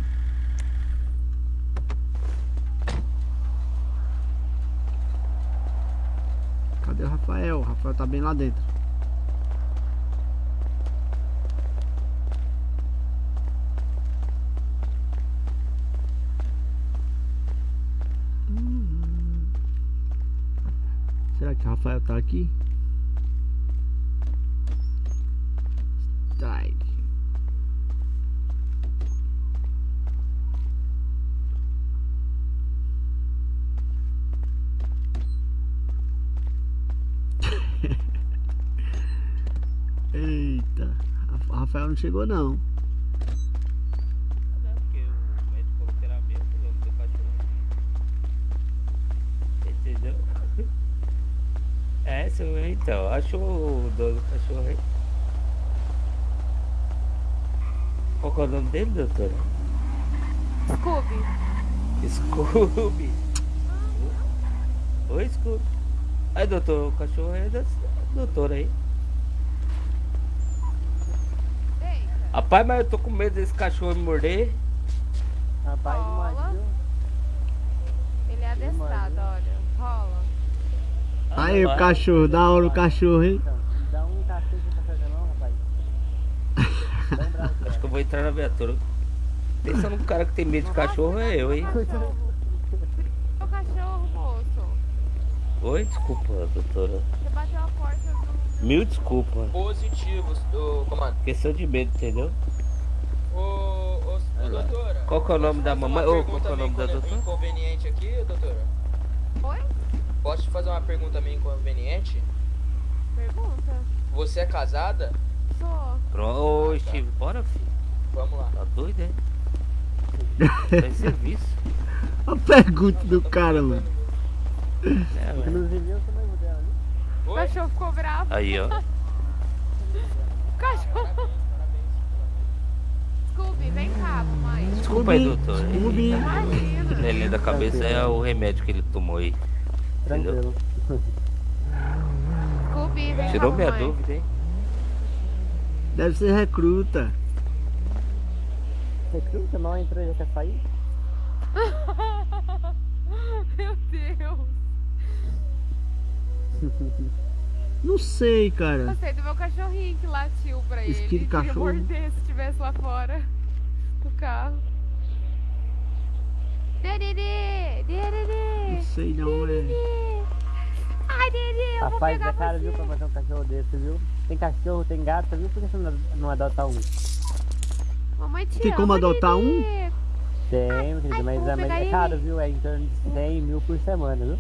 Speaker 2: Cadê Rafael? O Rafael tá bem lá dentro. Hum. Será que o Rafael tá aqui? Strike. *laughs* Eita, Rafael não chegou não.
Speaker 11: Não, porque o médico falou que era mesmo, eu não tenho cachorro. Entendeu? É, seu, então, achou o dono do cachorro aí? Qual que é o nome dele, doutora?
Speaker 7: Scooby.
Speaker 11: Scooby. Oi, Scooby. Aí, doutor, o cachorro é da doutora aí.
Speaker 7: Eita.
Speaker 11: Rapaz, mas eu tô com medo desse cachorro me morder.
Speaker 6: Rapaz, imagina.
Speaker 7: Ele é adestrado, olha.
Speaker 2: Aí o cachorro, da hora o cachorro, hein?
Speaker 6: Então, dá um cacete pra fazer não, rapaz.
Speaker 11: Acho que eu vou entrar na viatura. Pensa num cara que tem medo de cachorro é eu, hein?
Speaker 7: O cachorro, moço.
Speaker 11: Oi, desculpa, doutora.
Speaker 7: Você bateu a porta do.
Speaker 11: Mil desculpas.
Speaker 12: Positivos do comando.
Speaker 11: Questão de medo, entendeu?
Speaker 12: Ô, ô, doutora.
Speaker 11: Qual que é o nome da mamãe? Ô, qual que é o nome da doutora?
Speaker 12: Inconveniente aqui, doutora?
Speaker 7: Oi?
Speaker 12: Posso te fazer uma pergunta meio inconveniente?
Speaker 7: Pergunta.
Speaker 12: Você é casada?
Speaker 7: Sou.
Speaker 11: Pro, ô, Steve, bora, filho.
Speaker 12: Vamos lá.
Speaker 11: Tá doido, é? *laughs* Tá em serviço.
Speaker 2: A pergunta do cara, mano.
Speaker 11: É, velho.
Speaker 6: Inclusive eu sou noivo dela, né?
Speaker 7: O cachorro ficou bravo.
Speaker 11: Aí, ó.
Speaker 7: O *laughs* cachorro. Scooby, vem cá, mamãe.
Speaker 11: Desculpa aí, doutor.
Speaker 2: Scooby.
Speaker 7: Imagina.
Speaker 11: Neném da cabeça é o remédio que ele tomou aí.
Speaker 6: Tranquilo.
Speaker 7: Scooby, vem
Speaker 11: Tirou minha
Speaker 7: mamãe.
Speaker 11: dúvida, hein?
Speaker 2: Deve ser recruta.
Speaker 6: Recruta mal entrou e já quer sair? *laughs*
Speaker 7: Meu Deus.
Speaker 2: Não sei, cara.
Speaker 7: Gostei do meu cachorrinho que latiu pra ele.
Speaker 2: Esquilo de
Speaker 7: Queria
Speaker 2: cachorro.
Speaker 7: morder se estivesse lá fora do carro. Dedê, dedê,
Speaker 2: Não sei não, é.
Speaker 7: Ai, Dedê, eu vou
Speaker 6: Rapaz,
Speaker 7: pegar
Speaker 6: é caro,
Speaker 7: você.
Speaker 6: viu, pra fazer um cachorro desse, viu? Tem cachorro, tem gato, viu? Por que você não, não adota um?
Speaker 7: Mamãe te
Speaker 2: Tem
Speaker 7: ama,
Speaker 2: como adotar um?
Speaker 7: Dedê.
Speaker 6: Tem, meu querido, mas
Speaker 7: vou
Speaker 6: é, mas é
Speaker 7: ele.
Speaker 6: caro, viu? É em torno de 100 mil por semana, viu?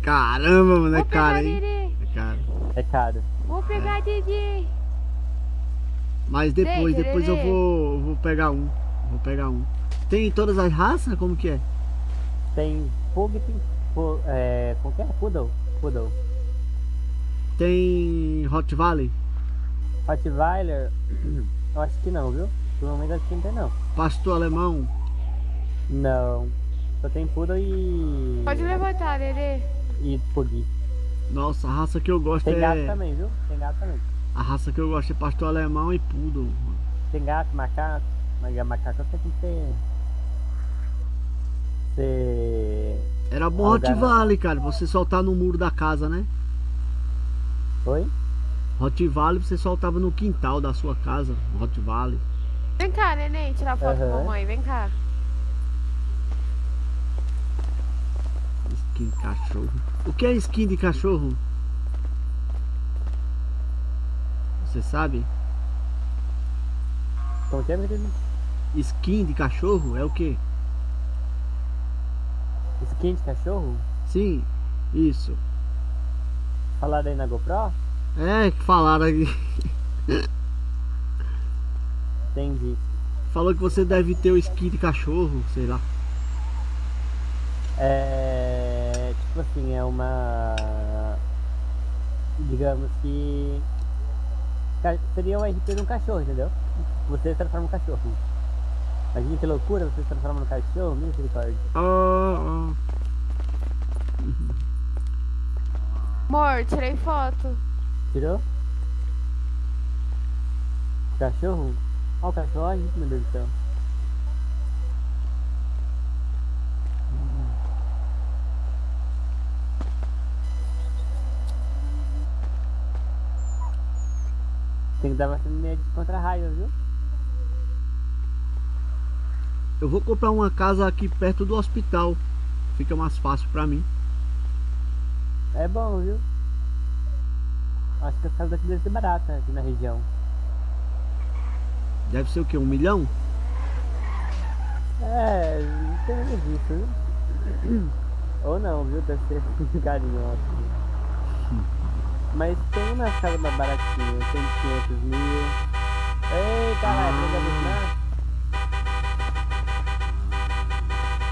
Speaker 2: Caramba, mano, é
Speaker 7: Vou
Speaker 2: caro, hein?
Speaker 7: Dedê.
Speaker 2: É caro.
Speaker 6: É caro.
Speaker 7: Vou pegar Dedê.
Speaker 2: Mas depois, depois eu vou, vou pegar um. Vou pegar um. Tem todas as raças? Como que é?
Speaker 6: Tem Pug, tem. pu- É. Como que é? Poodle. Poodle.
Speaker 2: Tem Hot Valley?
Speaker 6: Rottweiler. Eu acho que não, viu? Provavelmente acho que não tem, não.
Speaker 2: Pastor alemão?
Speaker 6: Não. Só tem Poodle e.
Speaker 7: Pode levantar, Dedê.
Speaker 6: E Pug.
Speaker 2: Nossa, a raça que eu gosto
Speaker 6: Tem gato
Speaker 2: é.
Speaker 6: também, viu? Tem gato também.
Speaker 2: A raça que eu gosto é pastor alemão e poodle.
Speaker 6: Tem gato, macaco. Mas a macaco tem que ser. Ser.
Speaker 2: Era bom Hot. Valley, cara. Você soltar no muro da casa, né?
Speaker 6: Oi?
Speaker 2: Hot Valley você soltava no quintal da sua casa. Hot Valley.
Speaker 7: Vem cá, neném, tirar foto com a mamãe. Vem cá.
Speaker 2: Skin de cachorro. O que é skin de cachorro? Você sabe?
Speaker 6: Como que é, meu querido?
Speaker 2: Skin de cachorro é o que?
Speaker 6: Skin de cachorro?
Speaker 2: Sim, isso.
Speaker 6: Falaram aí na GoPro?
Speaker 2: É, que falaram aqui.
Speaker 6: Entendi.
Speaker 2: Falou que você deve ter o skin de cachorro, sei lá.
Speaker 6: É. Tipo assim, é uma. Digamos que. Seria o RP de um cachorro, entendeu? Você transforma num cachorro. Imagina que loucura, você se transforma num cachorro, misericórdia.
Speaker 2: Ah, *laughs*
Speaker 7: Amor, tirei foto.
Speaker 6: Tirou? Cachorro? Ó o cachorro, ai, meu Deus do céu. Tem que dar bastante medo contra raiva, viu?
Speaker 2: Eu vou comprar uma casa aqui perto do hospital. Fica mais fácil pra mim.
Speaker 6: É bom, viu? Acho que as casas daqui devem ser baratas aqui na região.
Speaker 2: Deve ser o que? Um milhão?
Speaker 6: É, não tem nada disso, viu? *clears throat* Ou não, viu? Deve ser *laughs* carinho, acho. Mas tem umas casas mais baratinhas, tem 500 mil. Ei, caralho, pega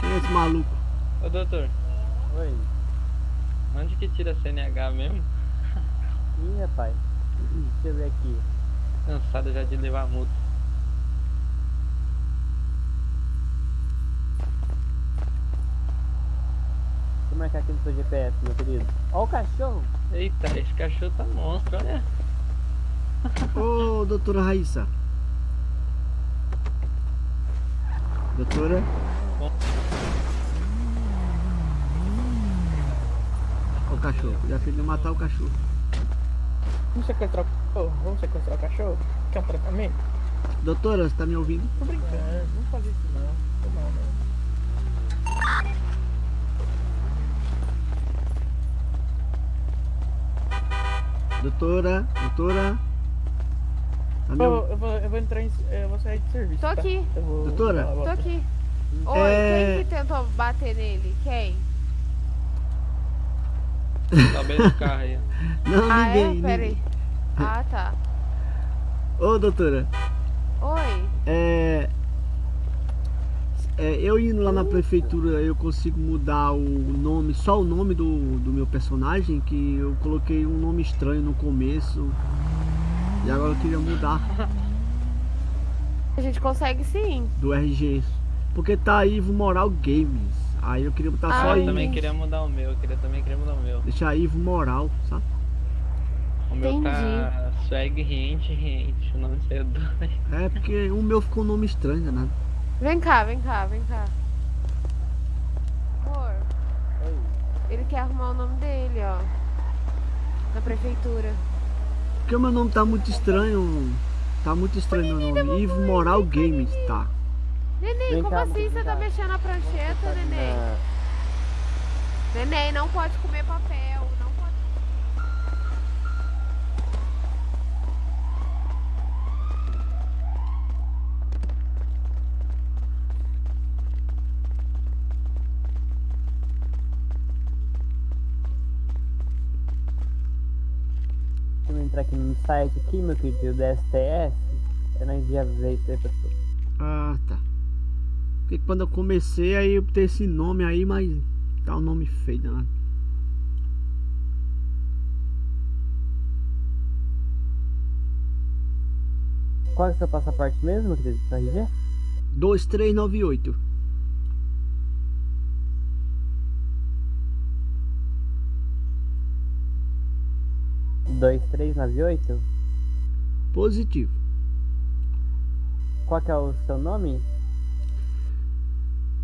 Speaker 2: Quem é esse maluco?
Speaker 11: Ô, doutor,
Speaker 6: Oi.
Speaker 11: onde que tira CNH mesmo?
Speaker 6: Ih, rapaz. Deixa eu ver aqui.
Speaker 11: Cansado já de levar multa.
Speaker 6: Deixa eu marcar aqui no seu GPS, meu querido. Ó o cachorro.
Speaker 11: Eita, esse cachorro tá monstro, olha.
Speaker 2: Ô, doutora Raíssa. Doutora? Ó o cachorro. Já fez de matar o cachorro.
Speaker 3: Vamos sequestrar o cachorro? Vamos sequestrar o cachorro? Quer um tratamento?
Speaker 2: Doutora, você tá me ouvindo?
Speaker 3: Tô brincando, não fazer isso não. Tô mal, não.
Speaker 2: Doutora, doutora. Tá me
Speaker 3: Eu, eu, vou, eu vou entrar em. Eu vou sair de serviço.
Speaker 7: Tô
Speaker 3: tá?
Speaker 7: aqui.
Speaker 3: Eu vou-
Speaker 2: Doutora?
Speaker 7: Tô aqui. Oi,
Speaker 2: É.
Speaker 7: quem que tentou bater nele? Quem?
Speaker 11: Tá bem no carro aí. *laughs*
Speaker 2: Não,
Speaker 7: ah,
Speaker 2: ninguém.
Speaker 7: é? Pera aí.
Speaker 2: ninguém.
Speaker 7: Ah, tá.
Speaker 2: Ô, doutora.
Speaker 7: Oi.
Speaker 2: É, é, eu indo lá na prefeitura, eu consigo mudar o nome, só o nome do, do meu personagem, que eu coloquei um nome estranho no começo. E agora eu queria mudar
Speaker 7: A gente consegue sim.
Speaker 2: do RG. Porque tá Ivo Moral Games. Aí eu queria botar
Speaker 7: Ah,
Speaker 2: só
Speaker 11: eu
Speaker 2: Ivo.
Speaker 11: também queria mudar o meu, eu queria, também queria mudar o meu.
Speaker 2: Deixar Ivo Moral, sabe?
Speaker 11: O meu tá swag rente, rente, o nome saiu doido. *laughs*
Speaker 2: É porque o meu ficou um nome estranho, né?
Speaker 7: Vem cá, vem cá, vem cá. Amor. Ele quer arrumar o nome dele, ó. Na prefeitura.
Speaker 2: Porque o meu nome tá muito estranho. Tá muito estranho meu nome. Ivo Moral Games, tá.
Speaker 7: Neném,
Speaker 6: Vem
Speaker 7: como
Speaker 6: cá,
Speaker 7: assim você tá mexendo na prancheta, neném?
Speaker 6: Na-
Speaker 7: Neném, não pode comer papel. Não pode.
Speaker 6: Deixa eu entrar aqui no site aqui, meu querido, da STS. Eu não envia ver aí, pessoal.
Speaker 2: Ah, tá. Porque quando eu comecei, aí eu botei esse nome aí, mas tá um nome feio, né?
Speaker 6: Qual é o seu passaporte mesmo, querido? Seu RG?
Speaker 2: 2398.
Speaker 6: dois três nove oito
Speaker 2: Positivo.
Speaker 6: Qual que é o seu nome?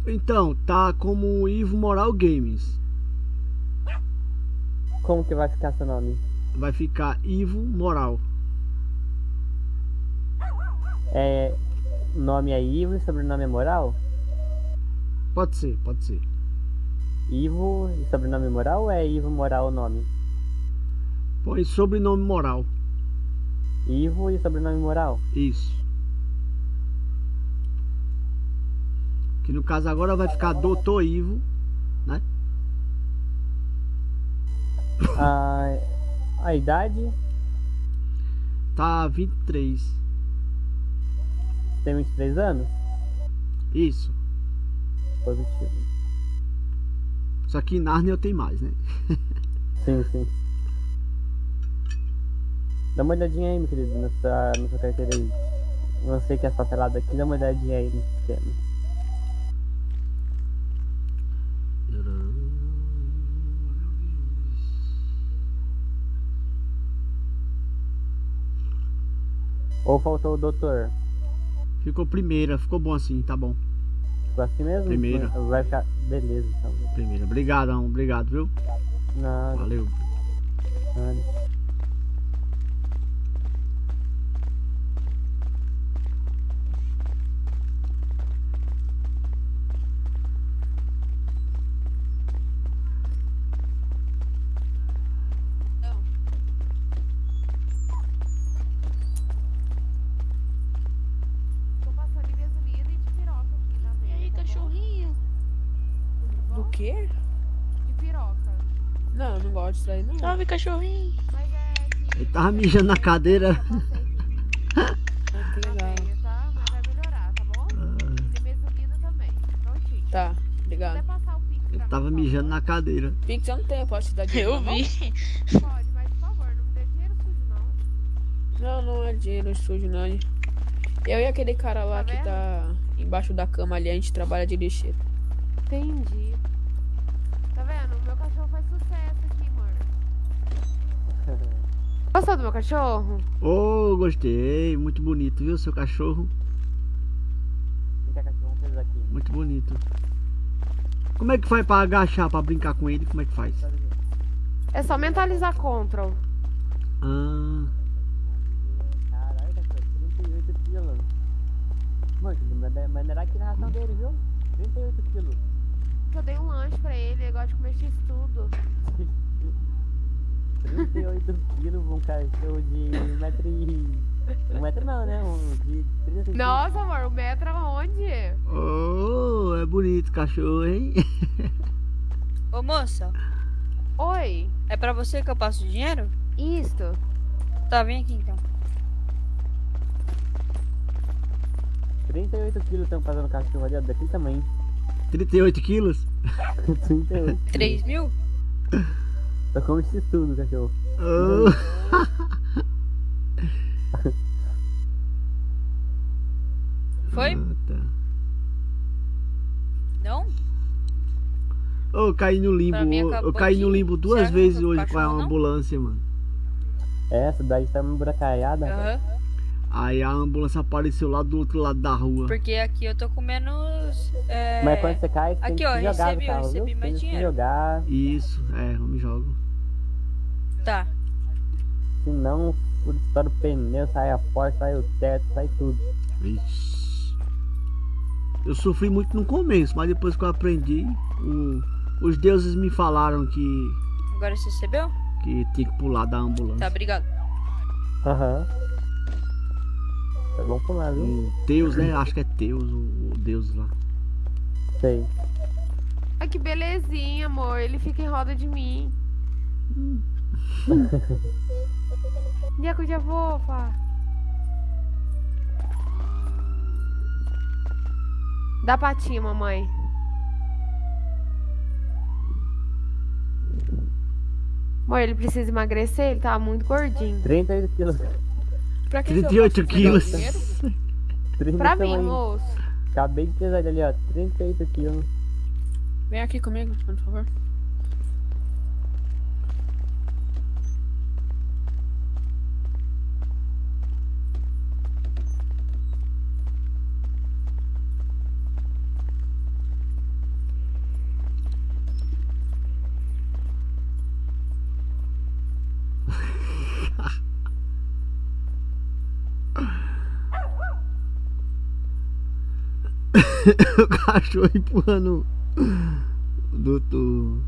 Speaker 2: Então, tá como Ivo Moral Games.
Speaker 6: Como que vai ficar seu nome?
Speaker 2: Vai ficar Ivo Moral.
Speaker 6: É. Nome é Ivo e sobrenome é Moral?
Speaker 2: Pode ser, pode ser.
Speaker 6: Ivo e sobrenome Moral ou é Ivo Moral o nome?
Speaker 2: Põe sobrenome Moral.
Speaker 6: Ivo e sobrenome Moral?
Speaker 2: Isso. Que no caso agora vai ficar Doutor Ivo, né?
Speaker 6: A, a idade?
Speaker 2: Tá 23.
Speaker 6: Tem 23 anos?
Speaker 2: Isso.
Speaker 6: Positivo.
Speaker 2: Só que em Narnia eu tenho mais, né? *laughs*
Speaker 6: Sim, sim. Dá uma olhadinha aí, meu querido, na sua carteira aí. Sei que é papelada aqui, dá uma olhadinha aí no sistema. Ou faltou o doutor?
Speaker 2: Ficou primeira, ficou bom assim, tá bom.
Speaker 6: Ficou assim mesmo?
Speaker 2: Primeira.
Speaker 6: Vai ficar. Beleza, então.
Speaker 2: Primeira. Obrigadão, obrigado, viu?
Speaker 6: Nada.
Speaker 2: Valeu.
Speaker 6: nada.
Speaker 7: Tô passando em gasolina e de piroca aqui na
Speaker 10: E aí, cachorrinho? Do quê?
Speaker 7: De piroca.
Speaker 10: Não, eu não aí.
Speaker 13: Salve, cachorrinho.
Speaker 7: É
Speaker 2: Ele tava mijando na cadeira.
Speaker 10: Legal.
Speaker 7: veio, tá? Mas vai melhorar, tá bom? E tem gasolina também. Prontinho.
Speaker 10: Tá, obrigado.
Speaker 2: Ele tava mijando na cadeira.
Speaker 10: Pix eu não tenho, posso te dar dinheiro
Speaker 13: Eu vi.
Speaker 7: Pode, mas por favor, não me dê dinheiro sujo, não.
Speaker 10: Não, não é dinheiro sujo, não. Eu e aquele cara lá
Speaker 7: Tá
Speaker 10: que tá embaixo da cama ali, a gente trabalha de lixeiro.
Speaker 7: Entendi. Gostou do meu cachorro?
Speaker 2: Ô, gostei. Muito bonito, viu, seu cachorro?
Speaker 6: Vem cá, cachorro, vamos fazer aqui.
Speaker 2: Muito bonito. Como é que faz pra agachar, pra brincar com ele? Como é que faz?
Speaker 7: É só mentalizar Ctrl.
Speaker 2: Ah,
Speaker 6: Caralho, cachorro, 38 pila. Mano, mas mas não era aqui na ração dele, viu? 38 quilos.
Speaker 7: Eu dei um lanche pra ele, ele gosta de comer x tudo. *laughs*
Speaker 6: 38 quilos pra um cachorro de um metro e... Um metro não, né? Um de 30 centímetros.
Speaker 7: Nossa, amor, o metro aonde?
Speaker 2: Oh, é bonito cachorro, hein? *laughs*
Speaker 13: Ô moça,
Speaker 7: Oi,
Speaker 13: é pra você que eu passo o dinheiro?
Speaker 7: isto.
Speaker 13: Tá, vem aqui então.
Speaker 6: 38 quilos estão fazendo cachorro ali, daquele tamanho.
Speaker 2: 38 quilos? *laughs*
Speaker 6: 38.
Speaker 13: 3 mil? *laughs*
Speaker 6: Só come isso tudo, cachorro.
Speaker 2: Oh. *laughs*
Speaker 13: Foi?
Speaker 2: Ah, tá.
Speaker 13: Não?
Speaker 2: Eu caí no limbo. Eu caí no limbo duas vezes hoje com a
Speaker 13: cachorro, não?
Speaker 2: ambulância, mano.
Speaker 6: É, essa daí tá emburacaiada.
Speaker 13: Aham.
Speaker 2: Aí a ambulância apareceu lá do outro lado da rua.
Speaker 13: Porque aqui eu tô com menos. É...
Speaker 6: Mas quando você cai, você tem
Speaker 13: Aqui,
Speaker 6: que
Speaker 13: ó,
Speaker 6: se jogar
Speaker 13: recebi,
Speaker 6: do
Speaker 13: eu
Speaker 6: carro,
Speaker 13: recebi
Speaker 6: viu?
Speaker 13: mais
Speaker 6: Tem se
Speaker 13: dinheiro.
Speaker 6: jogar,
Speaker 2: Isso, é, eu me jogo.
Speaker 13: Tá.
Speaker 6: senão estoura o pneu, sai a porta, sai o teto, sai tudo.
Speaker 2: Vixe. Eu sofri muito no começo, mas depois que eu aprendi, o- os deuses me falaram que,
Speaker 13: Agora você recebeu?
Speaker 2: que tinha que pular da ambulância.
Speaker 13: Tá, obrigado.
Speaker 6: Aham. É bom pular, viu?
Speaker 2: O Deus, né? Acho que é Deus, o, o Deus lá.
Speaker 6: Sei.
Speaker 7: Ai, que belezinha, amor. Ele fica em roda de mim. Minha coisa fofa. Dá patinha, mamãe. Amor, ele precisa emagrecer, ele tá muito gordinho.
Speaker 6: 38 quilos.
Speaker 13: Pra que que eu
Speaker 2: 38
Speaker 13: posso pegar o
Speaker 2: quilos.
Speaker 13: dinheiro?
Speaker 6: 30
Speaker 7: Pra mim,
Speaker 6: tamanho.
Speaker 7: moço.
Speaker 6: Acabei de pesar ele ali, ó. 38 quilos.
Speaker 13: Vem aqui comigo, por favor.
Speaker 2: O cachorro empurrando o doutor.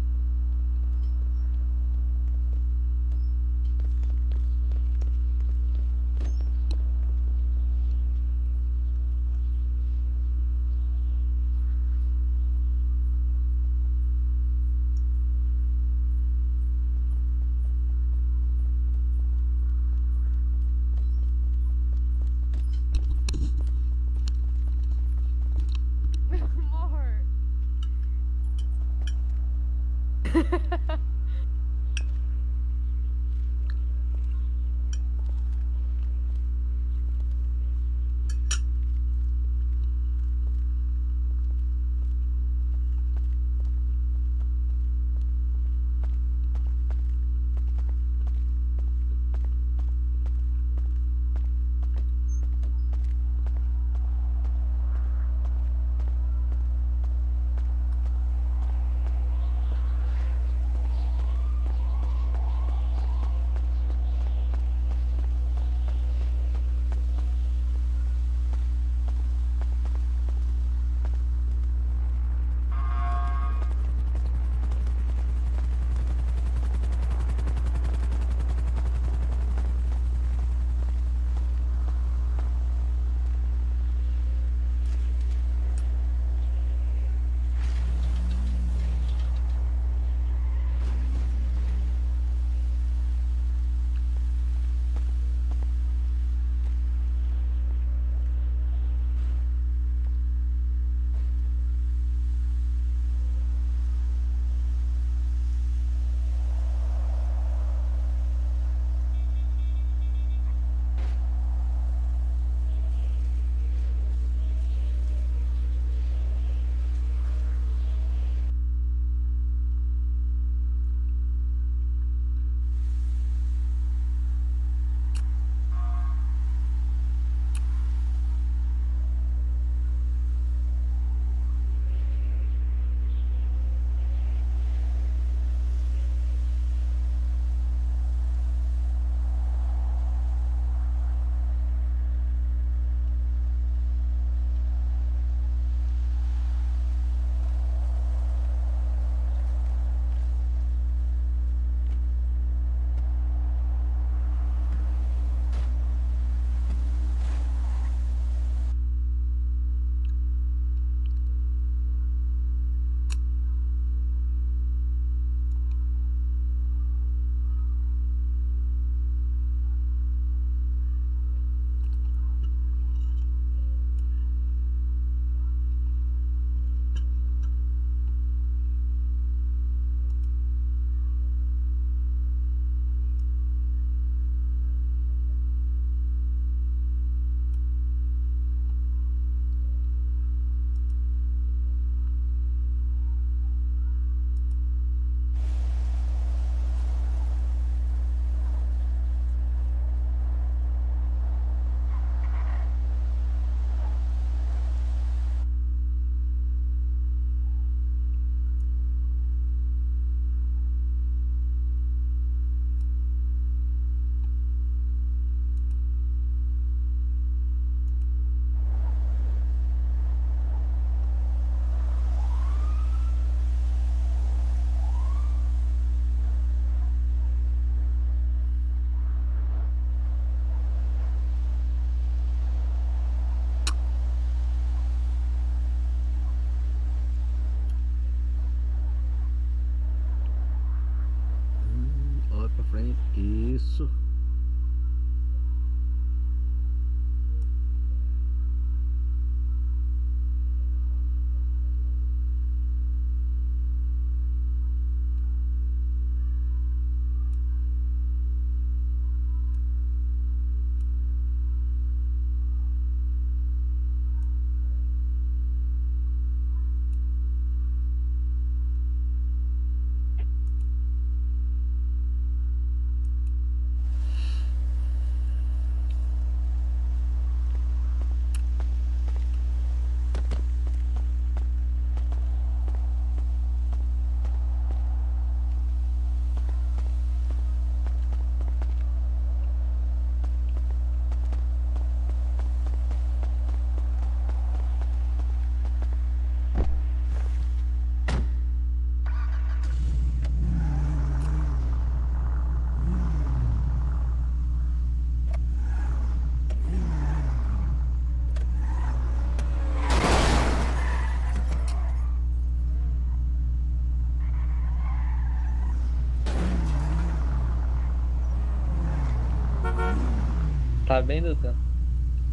Speaker 11: Tá bem, doutor?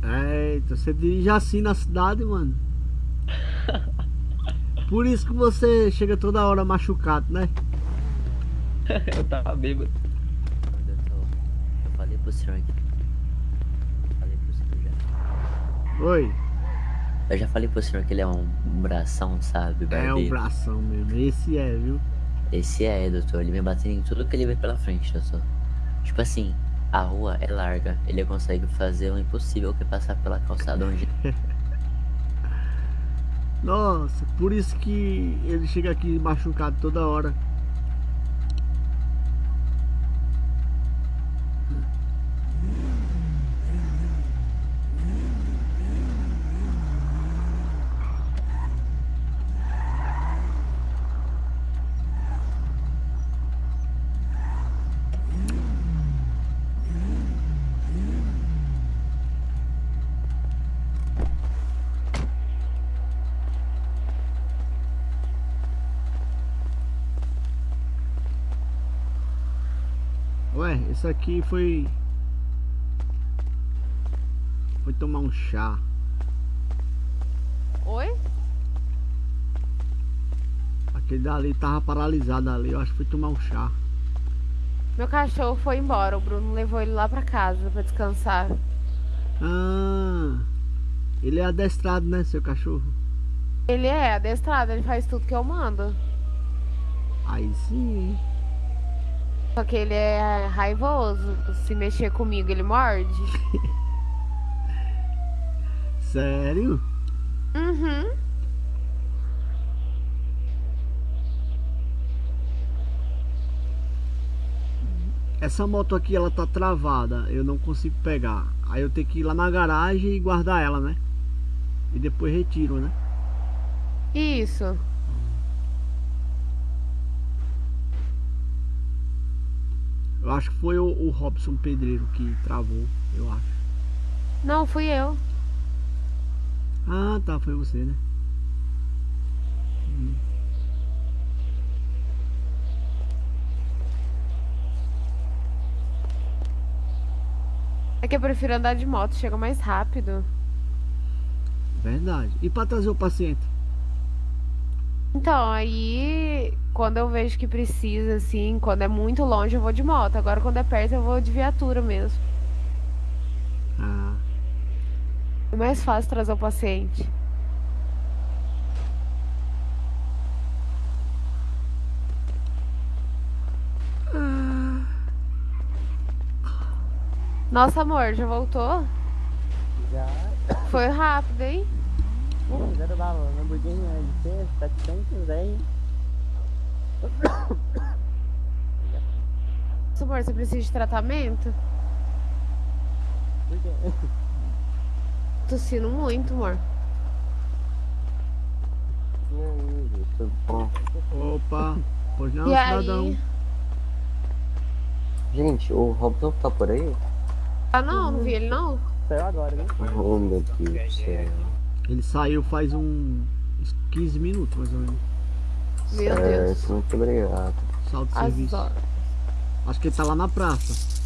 Speaker 2: Eita, você dirige assim na cidade, mano. Por isso que você chega toda hora machucado, né? *laughs*
Speaker 11: Eu tava bêbado.
Speaker 14: Eu falei pro senhor aqui. Falei pro senhor já.
Speaker 2: Oi.
Speaker 14: Eu já falei pro senhor que ele é um bração, sabe,
Speaker 2: É
Speaker 14: barbeiro?
Speaker 2: um bração mesmo. Esse é, viu?
Speaker 14: Esse é, doutor. Ele vem batendo em tudo que ele vê pela frente, doutor. Tipo assim, a rua é larga. Ele consegue fazer o impossível que passar pela calçada onde. *laughs*
Speaker 2: Nossa, por isso que ele chega aqui machucado toda hora. Esse aqui foi. Foi tomar um chá.
Speaker 7: Oi?
Speaker 2: Aquele dali tava paralisado ali. Eu acho que foi tomar um chá.
Speaker 7: Meu cachorro foi embora. O Bruno levou ele lá pra casa pra descansar.
Speaker 2: Ah, ele é adestrado, né, seu cachorro?
Speaker 7: Ele é adestrado, ele faz tudo que eu mando.
Speaker 2: Aí sim.
Speaker 7: Só que ele é raivoso. Se mexer comigo, ele morde. *laughs*
Speaker 2: Sério?
Speaker 7: Uhum.
Speaker 2: Essa moto aqui, ela tá travada. Eu não consigo pegar. Aí eu tenho que ir lá na garagem e guardar ela, né? E depois retiro, né?
Speaker 7: Isso.
Speaker 2: Eu acho que foi o, o Robson Pedreiro que travou, eu acho.
Speaker 7: Não, fui eu.
Speaker 2: Ah, tá, foi você, né? Hum.
Speaker 7: É que eu prefiro andar de moto, chega mais rápido.
Speaker 2: Verdade. E pra trazer o paciente?
Speaker 7: Então, aí quando eu vejo que precisa, assim, quando é muito longe eu vou de moto. Agora quando é perto eu vou de viatura mesmo.
Speaker 2: Ah.
Speaker 7: É mais fácil trazer o paciente. Nossa, amor, já voltou?
Speaker 6: Já.
Speaker 7: Foi rápido, hein?
Speaker 6: Pô, zero bala. Lamborghini LC 710.
Speaker 7: Nossa, amor, você precisa de tratamento?
Speaker 6: Por quê? *laughs*
Speaker 7: Tossindo muito, amor.
Speaker 2: Opa, pois não,
Speaker 7: e
Speaker 2: cidadão.
Speaker 7: aí?
Speaker 15: Gente, o Robson tá por aí?
Speaker 7: Ah, não, não vi ele não.
Speaker 6: Saiu agora, né?
Speaker 15: Oh, meu Deus do céu.
Speaker 2: Ele saiu faz um uns 15 minutos, mais ou menos.
Speaker 7: Meu
Speaker 15: certo,
Speaker 7: Deus.
Speaker 15: muito obrigado.
Speaker 2: Salto de
Speaker 7: As
Speaker 2: serviço.
Speaker 7: horas.
Speaker 2: Acho que ele tá lá na praça.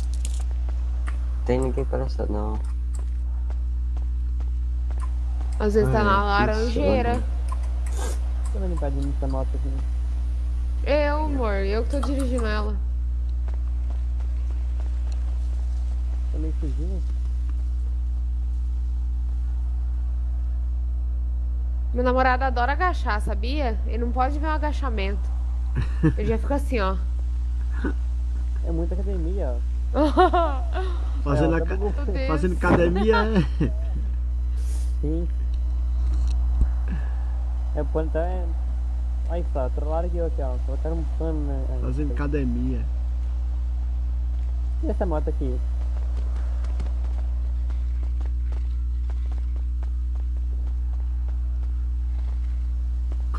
Speaker 15: Tem ninguém praça não.
Speaker 7: Às vezes tá
Speaker 2: É,
Speaker 7: na
Speaker 2: que
Speaker 7: laranjeira.
Speaker 6: Deixa eu limpar de mim essa moto aqui.
Speaker 7: Eu, amor, eu que tô dirigindo ela.
Speaker 6: Tô meio fugindo.
Speaker 7: Meu namorado adora agachar, sabia? Ele não pode ver um agachamento. Eu já fico assim, ó.
Speaker 6: É muita academia, ó. *laughs*
Speaker 2: Fazendo,
Speaker 6: É,
Speaker 2: a fazendo academia é.
Speaker 6: Sim. É o pano tá. Olha só, trollaram aqui, aqui, ó. Colocaram um pano, né? Aí,
Speaker 2: Fazendo academia.
Speaker 6: E essa moto aqui?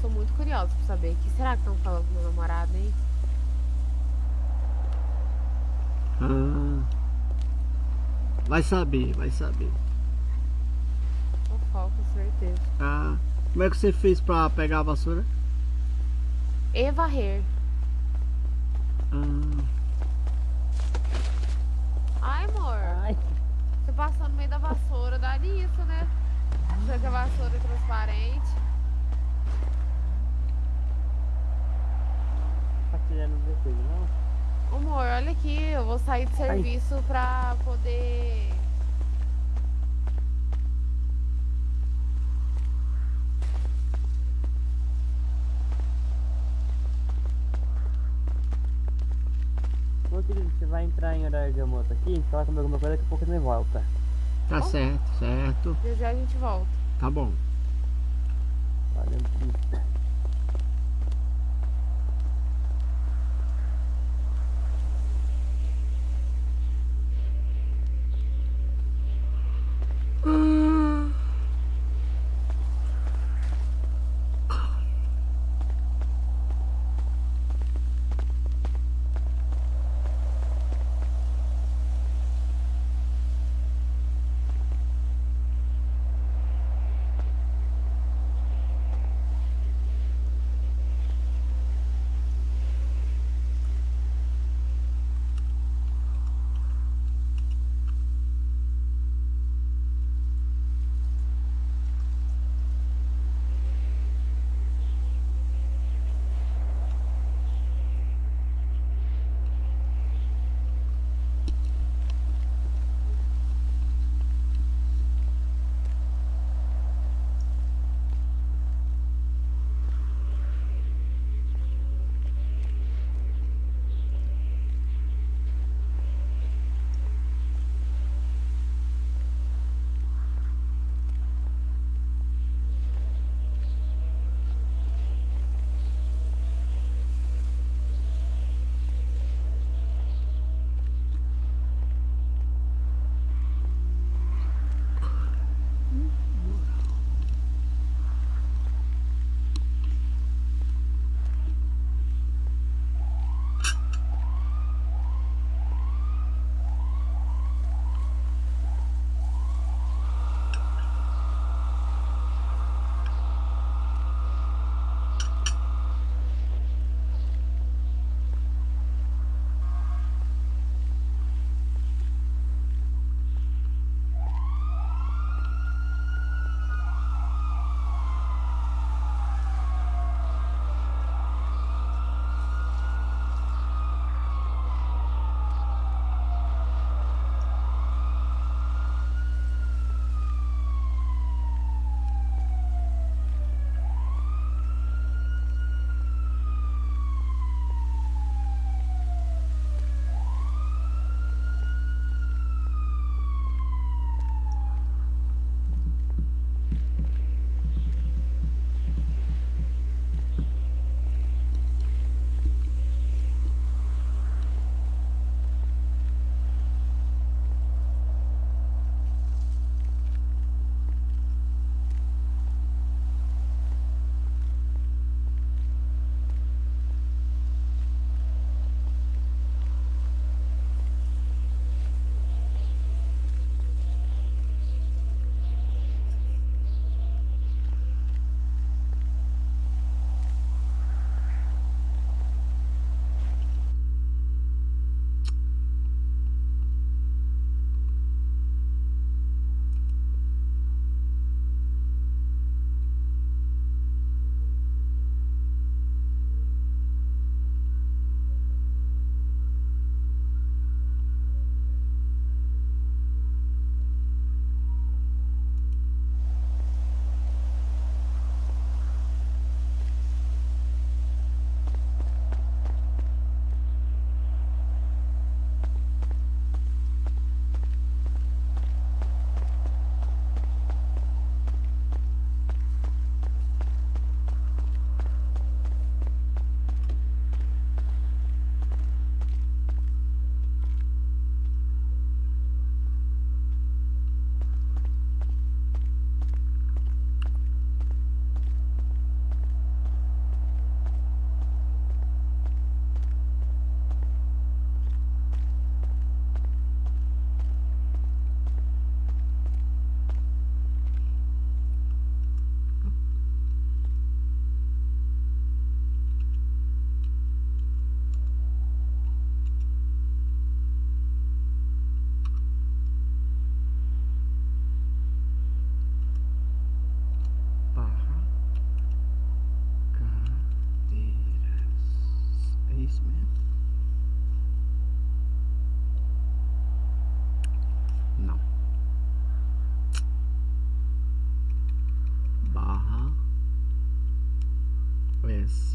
Speaker 7: Sou muito curiosa pra saber. O que será que estão falando pro meu namorado, hein?
Speaker 2: Ah. Vai saber, vai saber.
Speaker 7: Fofoca, certeza.
Speaker 2: Ah. Como é que você fez pra pegar a vassoura?
Speaker 7: E varrer.
Speaker 2: Ah.
Speaker 7: Ai, amor. Você passou no meio da vassoura, dá nisso, né? Será que a vassoura é transparente?
Speaker 6: Tá tirando vocês, não?
Speaker 7: Amor, olha aqui, eu vou sair de serviço pra poder.
Speaker 6: Ô entrar em horário de almoço aqui? Fala comigo alguma coisa, daqui a pouco você volta.
Speaker 2: Tá certo, certo.
Speaker 7: Já já a gente volta.
Speaker 2: Tá bom.
Speaker 6: Valeu.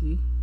Speaker 2: you.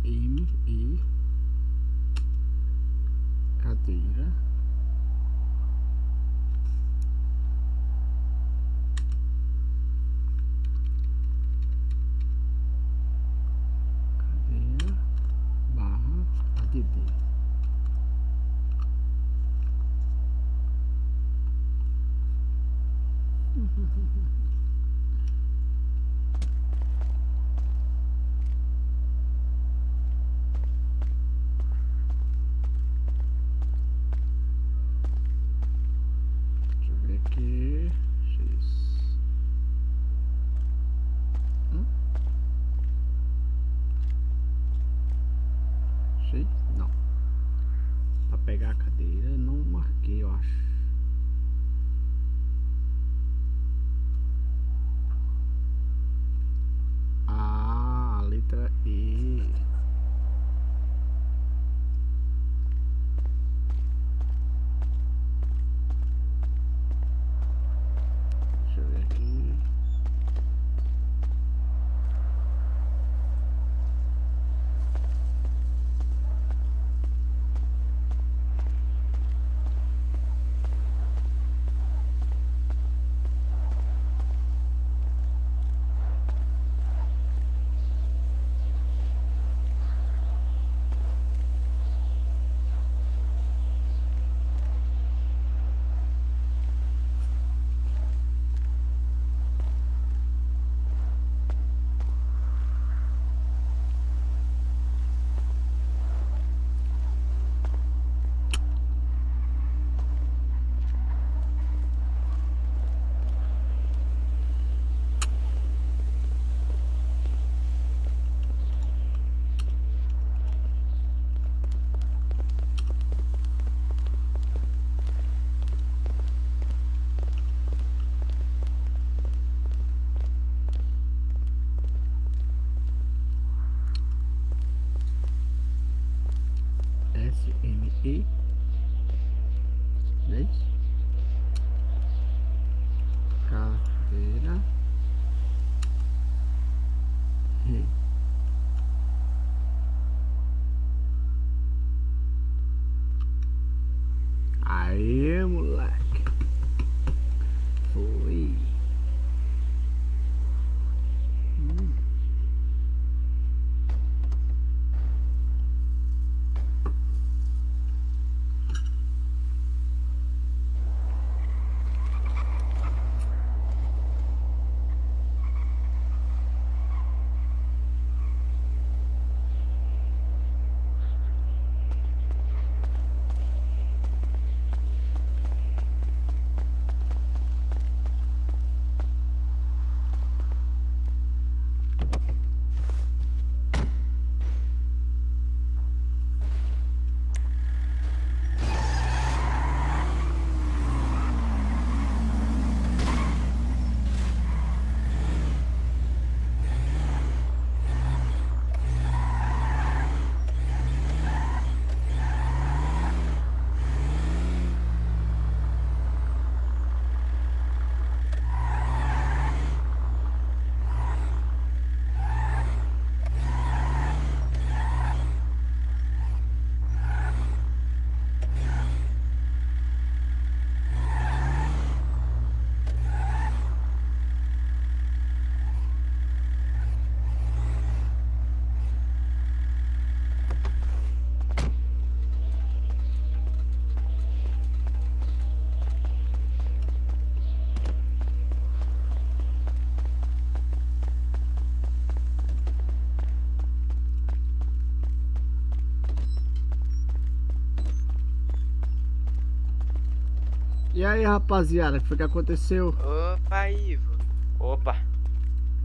Speaker 2: E aí, rapaziada, o que foi que aconteceu?
Speaker 9: Opa, Ivo.
Speaker 12: Opa.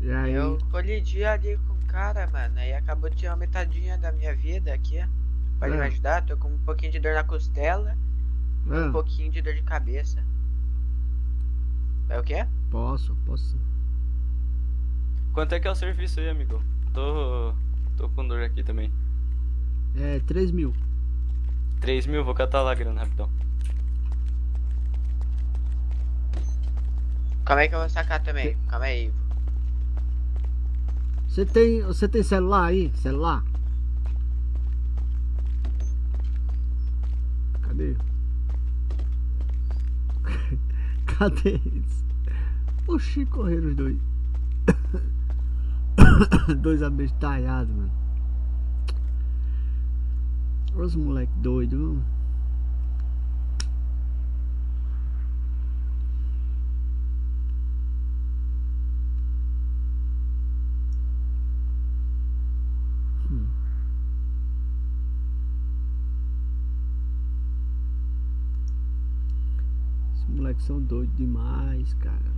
Speaker 2: E aí?
Speaker 9: Eu colidi ali com o cara, mano, aí acabou de uma metadinha da minha vida aqui. Pode me
Speaker 2: Ah.
Speaker 9: ajudar? Tô com um pouquinho de dor na costela e
Speaker 2: Ah.
Speaker 9: um pouquinho de dor de cabeça. É o quê?
Speaker 2: Posso, posso.
Speaker 11: Quanto é que é o serviço aí, amigo? Tô. tô com dor aqui também.
Speaker 2: É É 3 mil.
Speaker 8: 3 mil, vou catar lá a grana rapidão.
Speaker 9: Calma aí que eu vou sacar também. Calma aí.
Speaker 2: Você tem, você tem celular aí? Celular? Cadê? *laughs* Cadê eles? Oxi, correram os dois. *coughs* dois abestalhados, mano. Os moleque doido. viu? São doidos demais, cara.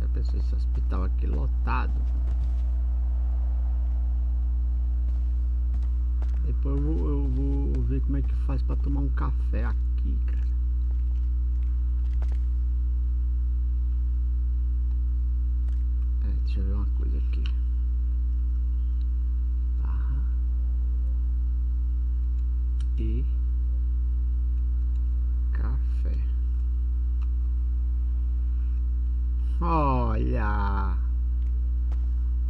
Speaker 2: Já pensou esse hospital aqui lotado? Depois eu vou, eu vou ver como é que faz pra tomar um café aqui, cara. É, deixa eu ver uma coisa aqui. Barra. E. Café. Olha.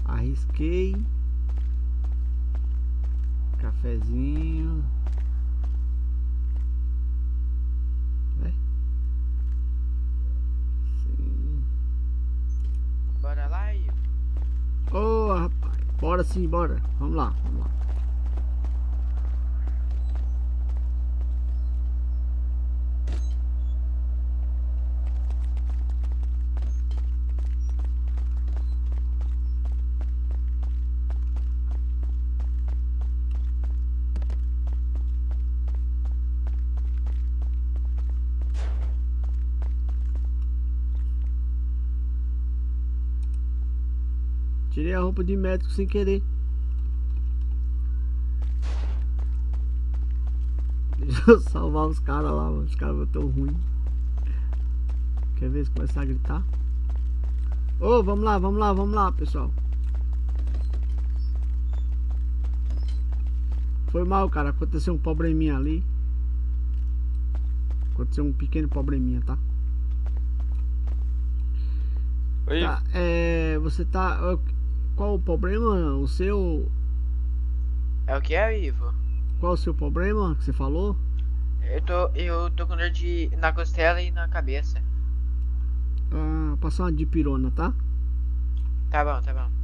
Speaker 2: Arrisquei. Cafezinho. É. Sim.
Speaker 9: Bora lá, Ivo.
Speaker 2: Ô, rapaz. Bora sim, bora. Vamos lá, vamos lá. Tirei a roupa de médico sem querer. Deixa eu salvar os caras lá, mano. Os caras tão ruins. Quer ver se começar a gritar? Ô, vamos lá, vamos lá, vamos lá, pessoal. Foi mal, cara. Aconteceu um probleminha ali. Aconteceu um pequeno probleminha, tá?
Speaker 8: Oi,
Speaker 2: Tá, é, você tá. Qual o problema? O seu.
Speaker 9: É o que é, Ivo?
Speaker 2: Qual o seu problema que você falou?
Speaker 9: Eu tô, eu tô com dor de, na costela e na cabeça.
Speaker 2: Ah, passar uma dipirona, tá?
Speaker 9: Tá bom, tá bom.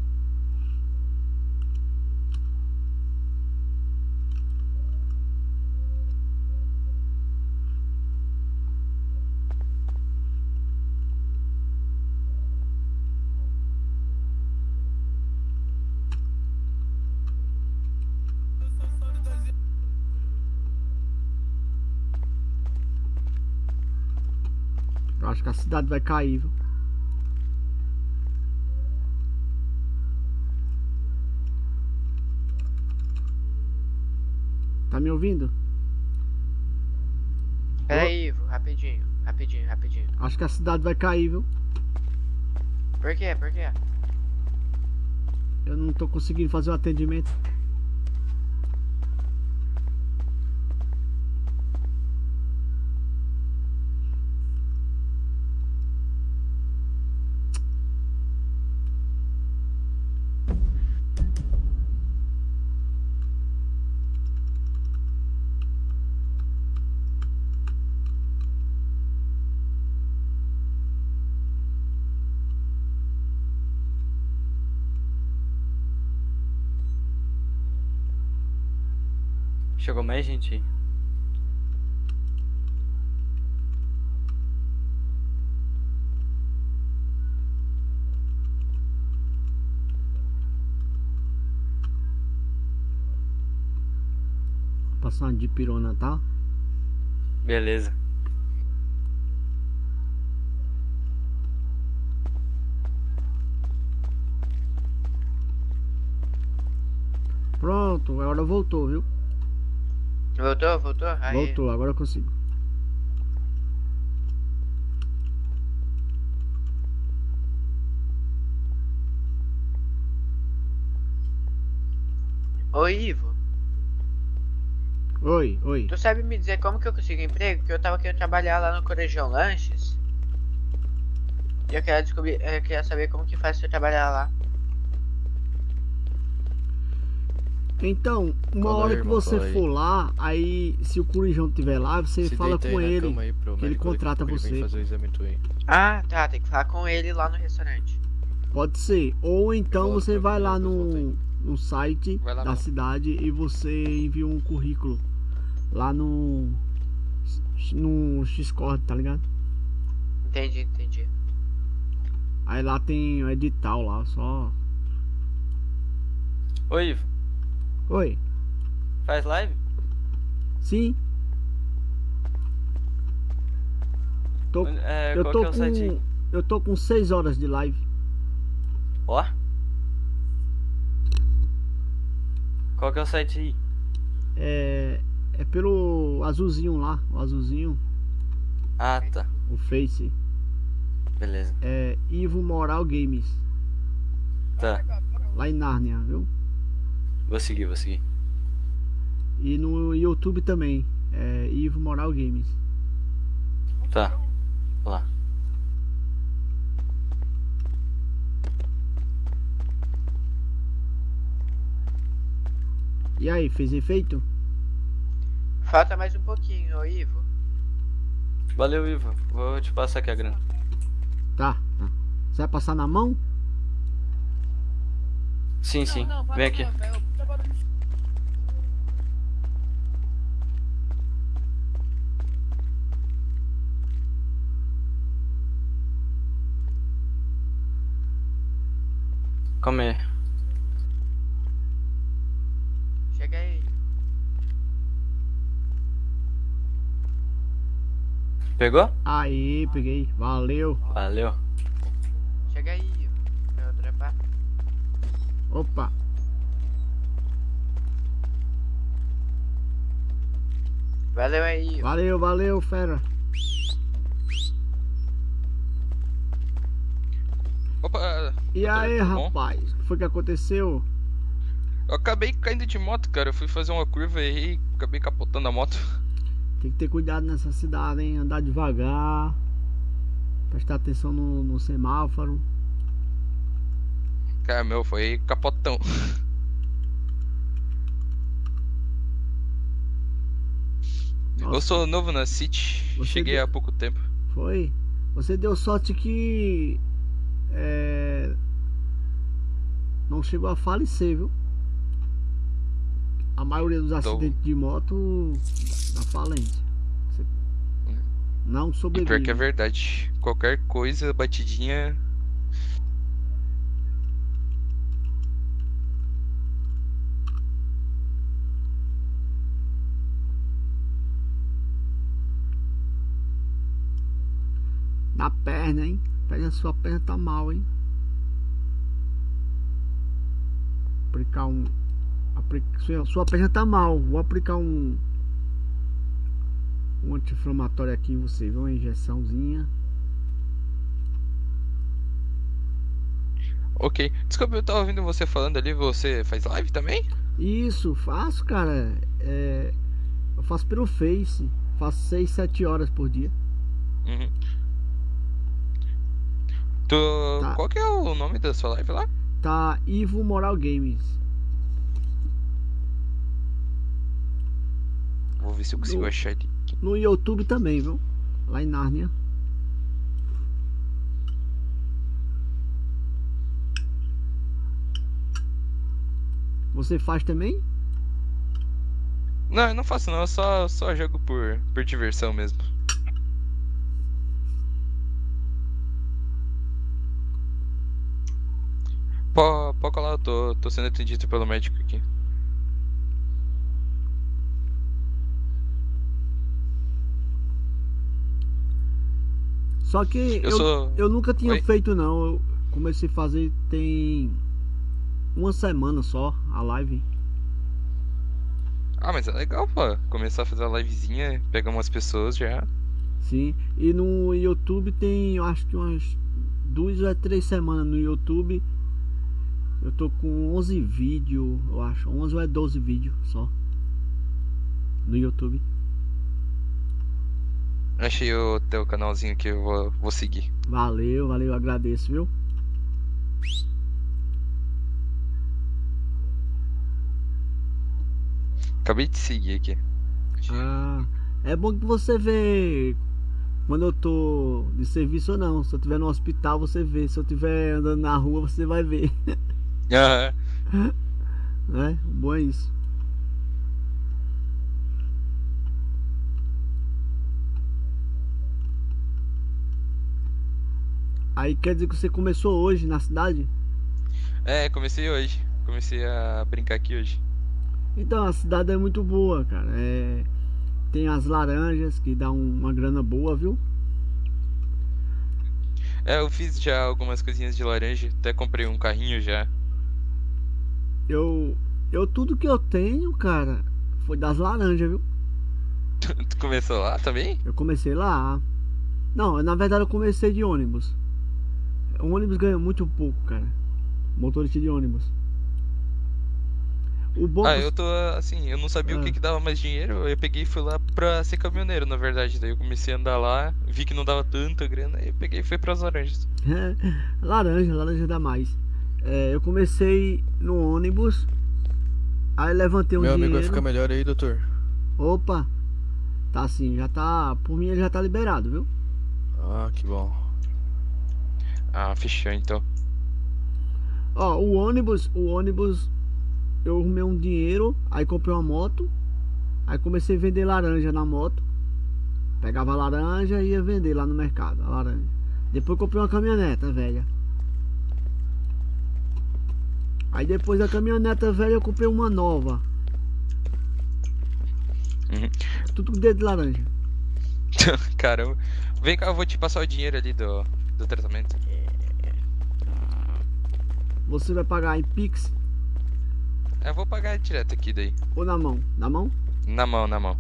Speaker 2: Eu acho que a cidade vai cair, viu? Tá me ouvindo?
Speaker 9: Pera aí, Ivo, rapidinho, rapidinho, rapidinho.
Speaker 2: Acho que a cidade vai cair, viu?
Speaker 9: Por quê? Por quê?
Speaker 2: Eu não tô conseguindo fazer o atendimento.
Speaker 8: Gente.
Speaker 2: Vou passar uma dipirona, tá?
Speaker 8: Beleza.
Speaker 2: Pronto, agora voltou, viu?
Speaker 9: Voltou, voltou? Aí.
Speaker 2: Voltou, agora eu consigo.
Speaker 9: Oi, Ivo.
Speaker 2: Oi, oi.
Speaker 9: Tu sabe me dizer como que eu consigo emprego? Que eu tava querendo trabalhar lá no Corejão Lanches. E eu queria descobrir, eu queria saber como que faz pra eu trabalhar lá.
Speaker 2: Então, uma
Speaker 16: aí,
Speaker 2: hora que
Speaker 16: irmão,
Speaker 2: você
Speaker 16: fala aí.
Speaker 2: for lá, aí se o Corijão estiver lá, você
Speaker 16: Se
Speaker 2: fala
Speaker 16: deita
Speaker 2: com
Speaker 16: aí na
Speaker 2: ele,
Speaker 16: cama aí pro
Speaker 2: que ele
Speaker 16: médico
Speaker 2: contrata
Speaker 16: ele
Speaker 2: você.
Speaker 16: fazer o exame tu aí.
Speaker 9: Ah, tá, tem que falar com ele lá no restaurante.
Speaker 2: Pode ser. Ou então
Speaker 16: volto
Speaker 2: você vai lá no, no site
Speaker 4: Vai lá
Speaker 2: da
Speaker 4: mesmo.
Speaker 2: cidade e você envia um currículo lá no no Xcord, tá ligado?
Speaker 9: Entendi, entendi.
Speaker 2: Aí lá tem o edital lá, só.
Speaker 8: Oi, Ivo.
Speaker 2: Oi.
Speaker 8: Faz live?
Speaker 2: Sim. Tô,
Speaker 8: É,
Speaker 2: eu tô
Speaker 8: é
Speaker 2: com eu tô com 6 horas de live.
Speaker 8: Ó. Qual que é o site aí?
Speaker 2: É é pelo azulzinho lá, o azulzinho,
Speaker 8: Ah, tá.
Speaker 2: o Face.
Speaker 8: Beleza.
Speaker 2: É Ivo Moral Games,
Speaker 8: Tá.
Speaker 2: lá em Nárnia, viu?
Speaker 8: Vou seguir, vou seguir.
Speaker 2: E no YouTube também, é Ivo Moral Games.
Speaker 8: Tá. Lá.
Speaker 2: E aí, fez efeito?
Speaker 9: Falta mais um pouquinho, ô Ivo.
Speaker 8: Valeu, Ivo. Vou te passar aqui a grana.
Speaker 2: Tá. tá. Você vai passar na mão?
Speaker 8: Sim, sim. Vem aqui. Calma aí.
Speaker 9: Chega aí.
Speaker 8: Pegou?
Speaker 2: Aí, peguei. Valeu.
Speaker 8: Valeu.
Speaker 9: Chega aí,
Speaker 2: Opa.
Speaker 9: Valeu aí.
Speaker 2: Valeu, valeu, fera.
Speaker 17: Opa,
Speaker 2: E aí,
Speaker 17: tudo bom?
Speaker 2: rapaz? O que foi que aconteceu?
Speaker 17: eu acabei caindo de moto, cara. Eu fui fazer uma curva e errei, acabei capotando a moto. *laughs*
Speaker 2: Tem que ter cuidado nessa cidade, hein? Andar devagar. Prestar atenção no, no semáforo.
Speaker 17: Cara, meu, foi capotão. Eu
Speaker 2: Nossa.
Speaker 17: sou novo na City,
Speaker 2: Você
Speaker 17: cheguei
Speaker 2: deu-
Speaker 17: há pouco tempo.
Speaker 2: Foi? Você deu sorte que. É, não chegou a falecer, viu? A maioria dos acidentes de moto da falência. Você não
Speaker 17: E
Speaker 2: sobrevive.
Speaker 17: pior que é verdade. Qualquer coisa, batidinha.
Speaker 2: Na perna, hein? Pega a sua perna tá mal, hein? Aplicar um. apli- Sua, sua perna tá mal. Vou aplicar um. Um anti-inflamatório aqui em você, viu? Uma injeçãozinha.
Speaker 17: Ok. Desculpa, eu tava ouvindo você falando ali, você faz live também?
Speaker 2: Isso, faço, cara. É, eu faço pelo Face. Faço 6, 7 horas por dia.
Speaker 17: Uhum. Tu... Qual que é o nome da sua live lá?
Speaker 2: Tá Ivo Moral Games.
Speaker 17: Vou ver se eu consigo
Speaker 2: No-
Speaker 17: achar ele.
Speaker 2: No YouTube também, viu? Lá em Nárnia. Você faz também?
Speaker 17: Não, eu não faço não, eu só, só jogo por, por diversão mesmo. Pode, pode colar, eu tô, tô sendo atendido pelo médico aqui.
Speaker 2: Só que
Speaker 17: Eu
Speaker 2: eu,
Speaker 17: sou-
Speaker 2: eu nunca tinha
Speaker 17: Oi?
Speaker 2: feito não. Eu comecei a fazer tem uma semana só a live.
Speaker 17: Ah, mas é legal, pô. Começar a fazer uma livezinha, pegar umas pessoas já.
Speaker 2: Sim. E no YouTube tem, eu acho que umas duas ou três semanas no YouTube. Eu tô com 11 vídeos, eu acho. 11 ou é 12 vídeos só. No YouTube.
Speaker 17: Achei o teu canalzinho que eu vou, vou seguir.
Speaker 2: Valeu, valeu, agradeço, viu?
Speaker 17: Acabei de seguir aqui.
Speaker 2: Ah, é bom que você vê quando eu tô de serviço ou não. Se eu tiver no hospital, você vê. Se eu tiver andando na rua, você vai ver. *laughs*
Speaker 17: Aham.
Speaker 2: né? O bom é isso. Aí quer dizer que você começou hoje na cidade?
Speaker 17: É, comecei hoje. Comecei a brincar aqui hoje.
Speaker 2: Então, a cidade é muito boa, cara. É... Tem as laranjas que dá um- uma grana boa, viu?
Speaker 17: É, eu fiz já algumas coisinhas de laranja. Até comprei um carrinho já.
Speaker 2: Eu. Eu tudo que eu tenho, cara, foi das laranjas, viu? *laughs*
Speaker 17: tu começou lá também?
Speaker 2: Eu comecei lá. Não, na verdade eu comecei de ônibus. O ônibus ganha muito pouco, cara. Motorista de ônibus. O bom
Speaker 17: Ah, eu tô assim, eu não sabia o que
Speaker 2: Ah.
Speaker 17: que dava mais dinheiro. Eu peguei e fui lá pra ser caminhoneiro, na verdade. Daí eu comecei a andar lá, vi que não dava tanta grana, aí eu peguei e fui pras laranjas. *laughs*
Speaker 2: laranja, laranja dá mais. É, eu comecei no ônibus. Aí levantei um
Speaker 16: Meu
Speaker 2: dinheiro.
Speaker 16: amigo vai ficar melhor aí, doutor.
Speaker 2: Opa! Tá assim, já tá. Por mim ele já tá liberado, viu?
Speaker 16: Ah, que bom.
Speaker 17: Ah, fechou então.
Speaker 2: Ó, o ônibus, o ônibus, eu arrumei um dinheiro, aí comprei uma moto, aí comecei a vender laranja na moto. Pegava a laranja e ia vender lá no mercado, a laranja. Depois comprei uma caminhoneta velha. Aí depois da caminhoneta velha eu comprei uma nova.
Speaker 17: Uhum.
Speaker 2: Tudo com dedo de laranja. *laughs*
Speaker 17: Caramba. Vem cá, eu vou te passar o dinheiro ali do, do tratamento.
Speaker 2: Você vai pagar em Pix
Speaker 17: Eu vou pagar direto aqui daí.
Speaker 2: ou na mão? Na mão?
Speaker 17: Na mão, na mão.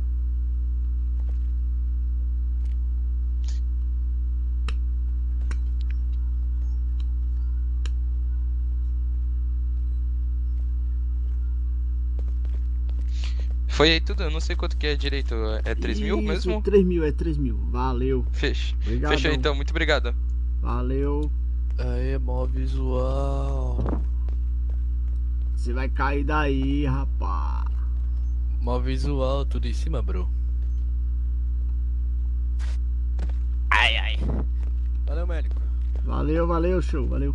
Speaker 17: Foi aí tudo, eu não sei quanto que é direito. É 3 mil mesmo?
Speaker 2: 3 mil, é 3 mil. Valeu.
Speaker 17: Fech...
Speaker 2: Obrigadão.
Speaker 17: Fechou então, muito obrigado.
Speaker 2: Valeu.
Speaker 16: Aê, mó visual.
Speaker 2: Você vai cair daí, rapaz.
Speaker 16: Mó visual, tudo em cima, bro. Ai, ai. Valeu, médico.
Speaker 2: Valeu, valeu, show, valeu.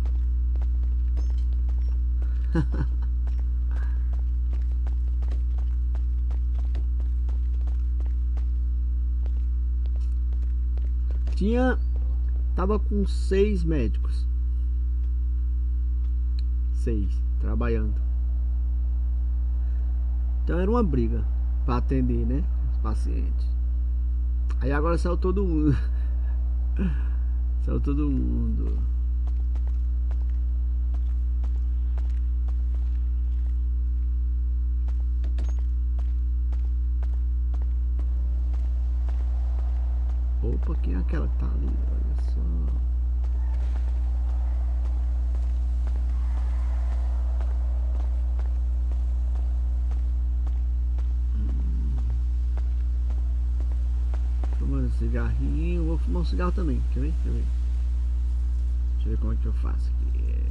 Speaker 2: *laughs* Tinha. Tava com seis médicos. Seis, trabalhando. Então era uma briga pra atender, né? Os pacientes. Aí agora saiu todo mundo. *laughs* Saiu todo mundo. Opa, quem é aquela que tá ali? Olha só. Fumando um cigarrinho, vou fumar um cigarro também, quer ver? Quer ver? Deixa eu ver como é que eu faço aqui. É...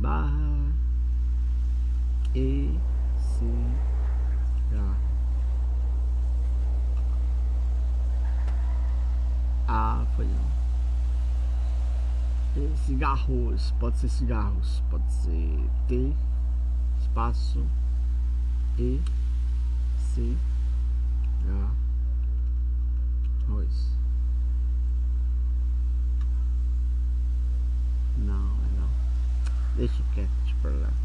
Speaker 2: Barra E C Ah, foi não. E cigarros, pode ser cigarros, pode ser T espaço E C Arroz. Não, é não. Deixa quieto, deixa pra lá.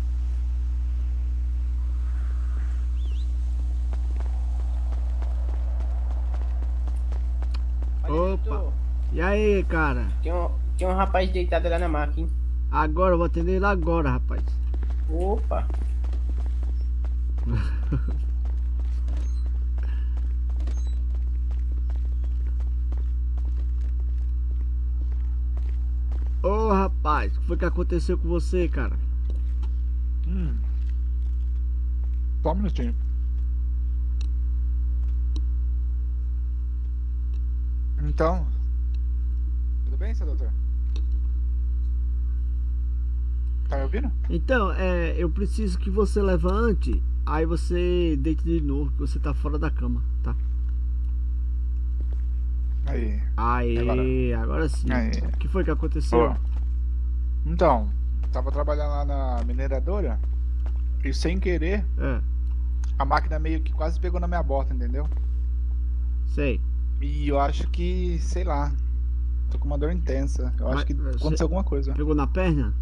Speaker 2: Opa! E aí, cara?
Speaker 5: Tem um, tem um rapaz deitado lá na máquina. hein?
Speaker 2: Agora eu vou atender ele agora, rapaz.
Speaker 5: Opa! *laughs*
Speaker 2: Ô, rapaz. rapaz, o que foi que aconteceu com você, cara?
Speaker 18: Hum. Só um minutinho. Então. Tudo bem, seu doutor? Tá me ouvindo?
Speaker 2: Então, é, eu preciso que você levante, aí você deite de novo, que você tá fora da cama, tá?
Speaker 18: Aí.
Speaker 2: Aí, agora, sim.
Speaker 18: Aí.
Speaker 2: O que foi que aconteceu?
Speaker 18: Então, tava trabalhando lá na mineradora e sem querer
Speaker 2: É,
Speaker 18: a máquina meio que quase pegou na minha bota, entendeu?
Speaker 2: sei.
Speaker 18: E eu acho que, sei lá, tô com uma dor intensa. Eu
Speaker 2: Mas,
Speaker 18: acho que
Speaker 2: você
Speaker 18: aconteceu alguma coisa.
Speaker 2: Pegou na perna?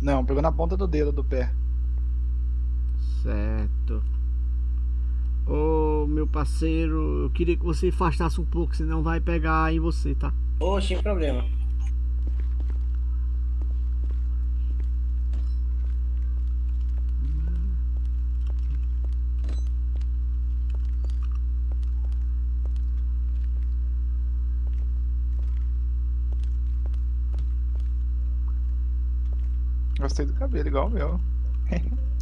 Speaker 18: Não, pegou na ponta do dedo do pé.
Speaker 2: Certo. Ô, meu parceiro, eu queria que você afastasse um pouco, senão vai pegar em você, tá?
Speaker 19: Ô, sem problema.
Speaker 18: Gostei do cabelo, igual o meu. *laughs*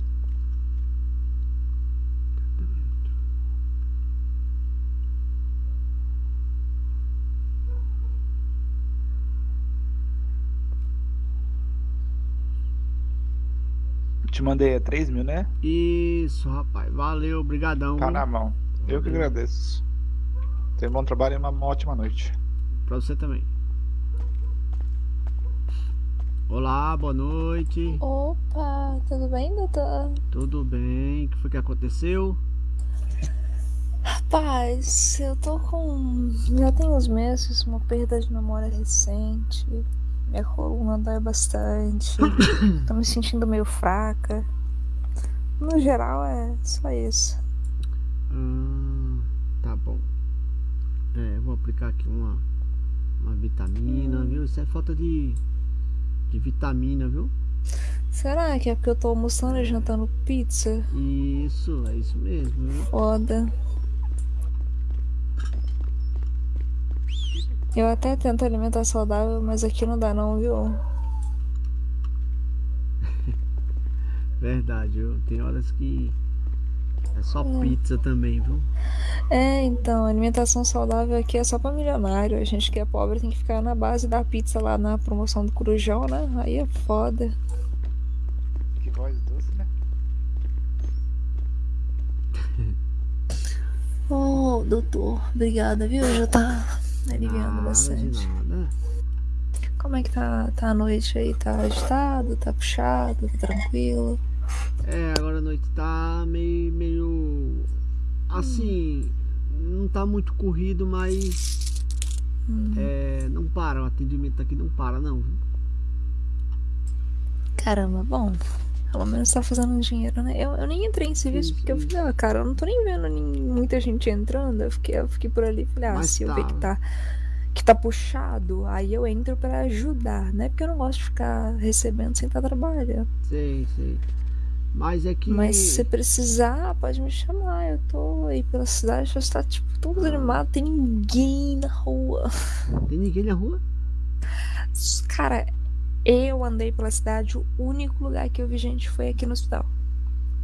Speaker 18: Te mandei é 3 mil, né?
Speaker 2: Isso, rapaz. Valeu, brigadão.
Speaker 18: Tá na mão. Eu que agradeço. Tenha um bom trabalho e uma ótima noite.
Speaker 2: Pra você também. Olá, boa noite.
Speaker 1: Opa, tudo bem, doutor?
Speaker 2: Tudo bem? O que foi que aconteceu?
Speaker 1: Rapaz, eu tô com. Já tem uns meses, uma perda de memória recente. Minha coluna dói bastante. *coughs* tô me sentindo meio fraca. No geral, é só isso.
Speaker 2: Hum, tá bom. É, vou aplicar aqui uma, uma vitamina, viu? Isso é falta de, de vitamina, viu?
Speaker 1: Será que é porque eu tô almoçando e jantando pizza?
Speaker 2: Isso, é isso mesmo, viu?
Speaker 1: Foda. Eu até tento alimentar saudável, mas aqui não dá não, viu? *laughs*
Speaker 2: Verdade, viu? Tem horas que é só
Speaker 1: É.
Speaker 2: pizza também, viu?
Speaker 1: É, então, alimentação saudável aqui é só pra milionário. A gente que é pobre tem que ficar na base da pizza lá na promoção do Corujão, né? Aí é foda.
Speaker 18: Que voz doce, né? *laughs*
Speaker 1: Ô, doutor, obrigada, viu? Já tá aliviando bastante. Como é que tá, tá a noite aí? Tá agitado? Tá puxado? Tá tranquilo?
Speaker 2: É, agora a noite tá meio. meio. Assim. Não tá muito corrido, mas.
Speaker 1: Hum.
Speaker 2: É, não para, o atendimento aqui não para, não. viu?
Speaker 1: Caramba, bom. Pelo menos tá fazendo dinheiro, né? Eu, eu nem entrei em serviço porque eu falei, ah, cara, eu não tô nem vendo nin- muita gente entrando. Eu fiquei, eu fiquei por ali e falei, ah,
Speaker 2: Mas
Speaker 1: se eu ver que
Speaker 2: tá.
Speaker 1: tá, que tá puxado, aí eu entro pra ajudar, né? Porque eu não gosto de ficar recebendo sem estar trabalhando.
Speaker 2: Sei, sei. Mas é que.
Speaker 1: Mas se você precisar, pode me chamar. Eu tô aí pela cidade, já está tipo tudo animado, tem ninguém na rua.
Speaker 2: Tem ninguém na rua?
Speaker 1: Cara, eu andei pela cidade, o único lugar que eu vi gente foi aqui no hospital.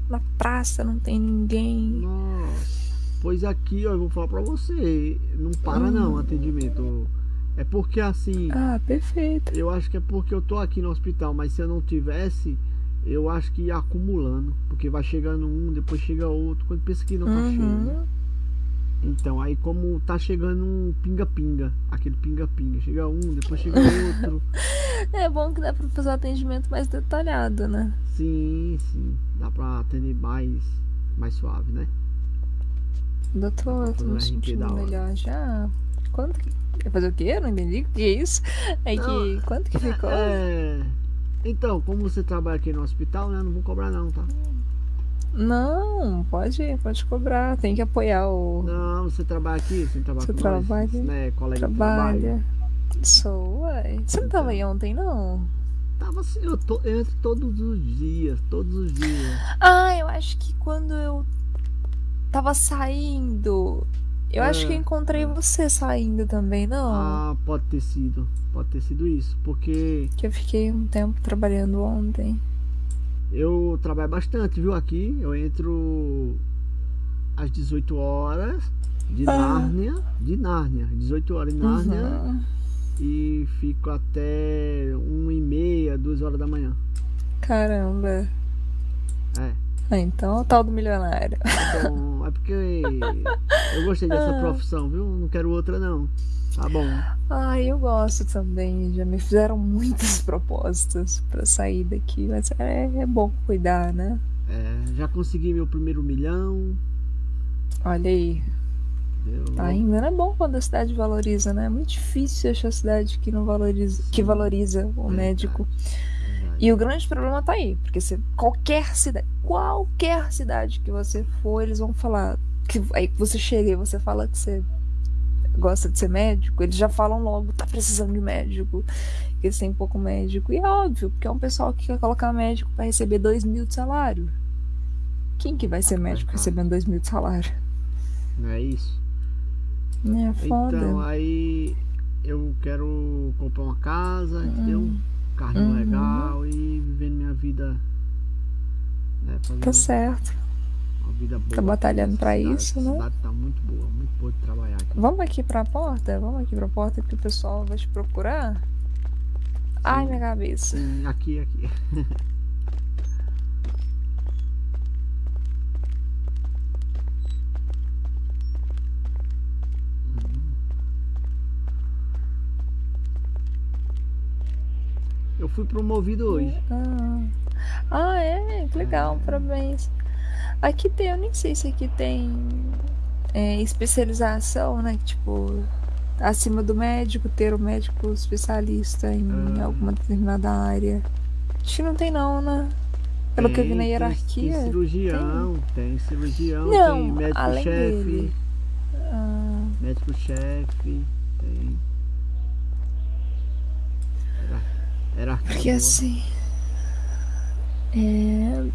Speaker 1: Na praça não tem ninguém.
Speaker 2: Nossa. Pois aqui, ó, eu vou falar pra você. Não para não o atendimento. É porque assim.
Speaker 1: Ah, perfeito.
Speaker 2: Eu acho que é porque eu tô aqui no hospital, mas se eu não tivesse, eu acho que ia acumulando. Porque vai chegando um, depois chega outro. Quando pensa que não tá
Speaker 1: Uhum.
Speaker 2: cheio. Então, aí como tá chegando um pinga-pinga, aquele pinga-pinga, chega um, depois chega *laughs* outro.
Speaker 1: É bom que dá pra fazer um atendimento mais detalhado, né?
Speaker 2: sim, sim, dá pra atender mais, mais suave, né?
Speaker 1: Doutor, tô me sentindo melhor já. Quanto que. Fazer o quê? Eu não entendi o que é isso. É que. Quanto que *laughs* ficou?
Speaker 2: É. Então, como você trabalha aqui no hospital, né? Não vou cobrar não, tá?
Speaker 1: Não, pode, pode cobrar. Tem que apoiar o.
Speaker 2: Não, você trabalha aqui, você trabalha
Speaker 1: Você
Speaker 2: com
Speaker 1: trabalha?
Speaker 2: nós, né? Colega de
Speaker 1: Trabalha.
Speaker 2: trabalho.
Speaker 1: Sou, ué. Você não tava aí ontem, não?
Speaker 2: Tava assim, eu, tô, eu entro todos os dias, todos os dias.
Speaker 1: Ah, eu acho que quando eu tava saindo Eu acho que eu
Speaker 2: É.
Speaker 1: encontrei você saindo também, não?
Speaker 2: Ah, pode ter sido. Pode ter sido isso. Porque
Speaker 1: Que eu fiquei um tempo trabalhando ontem.
Speaker 2: eu trabalho bastante, viu? Aqui eu entro às 18 horas de
Speaker 1: Ah.
Speaker 2: Nárnia. De Nárnia. 18 horas em Nárnia.
Speaker 1: Uhum.
Speaker 2: E fico até 1 e meia, 2 horas da manhã.
Speaker 1: Caramba.
Speaker 2: É.
Speaker 1: Ah, então é o tal do milionário.
Speaker 2: Então, é porque eu gostei dessa *laughs*
Speaker 1: Ah.
Speaker 2: profissão, viu? Não quero outra não. Tá bom.
Speaker 1: Ah, eu gosto também. Já me fizeram muitas *laughs* propostas pra sair daqui, mas é, é bom cuidar, né?
Speaker 2: É, já consegui meu primeiro milhão.
Speaker 1: Olha aí.
Speaker 2: entendeu?
Speaker 1: Ainda não é bom quando a cidade valoriza, né? É muito difícil achar cidade que não valoriza, que valoriza o médico. E o grande problema tá aí, porque você, qualquer cidade, qualquer cidade que você for, eles vão falar que aí você chega e você fala que você gosta de ser médico, eles já falam logo, tá precisando de médico, que eles têm pouco médico. E é óbvio, porque é um pessoal que quer colocar médico para receber dois mil de salário. Quem que vai ser médico recebendo dois mil de salário?
Speaker 2: Não é isso?
Speaker 1: É foda.
Speaker 2: Então, aí eu quero comprar uma casa, entendeu? Carrinho
Speaker 1: Uhum.
Speaker 2: legal e vivendo minha vida. Né,
Speaker 1: Tá certo.
Speaker 2: uma vida boa.
Speaker 1: Tá batalhando
Speaker 2: A cidade-
Speaker 1: isso,
Speaker 2: a
Speaker 1: né?
Speaker 2: cidade tá muito boa, muito boa de trabalhar aqui.
Speaker 1: Vamos aqui pra porta? Vamos aqui pra porta que o pessoal vai te procurar? Ai, minha cabeça.
Speaker 2: Sim, aqui, aqui. *laughs* Eu fui promovido hoje.
Speaker 1: Ah, ah é? Que legal, parabéns. Aqui tem, eu nem sei se aqui tem é, especialização, né? Tipo, acima do médico, ter o médico especialista em alguma determinada área. Acho que não tem não, né? Pelo que eu vi na
Speaker 2: Tem- tem-
Speaker 1: hierarquia.
Speaker 2: Tem cirurgião, tem, cirurgião,
Speaker 1: Não,
Speaker 2: tem médico-chefe.
Speaker 1: Ah,
Speaker 2: Médico-chefe, tem. Era, hierarquia
Speaker 1: porque
Speaker 2: boa.
Speaker 1: assim. É,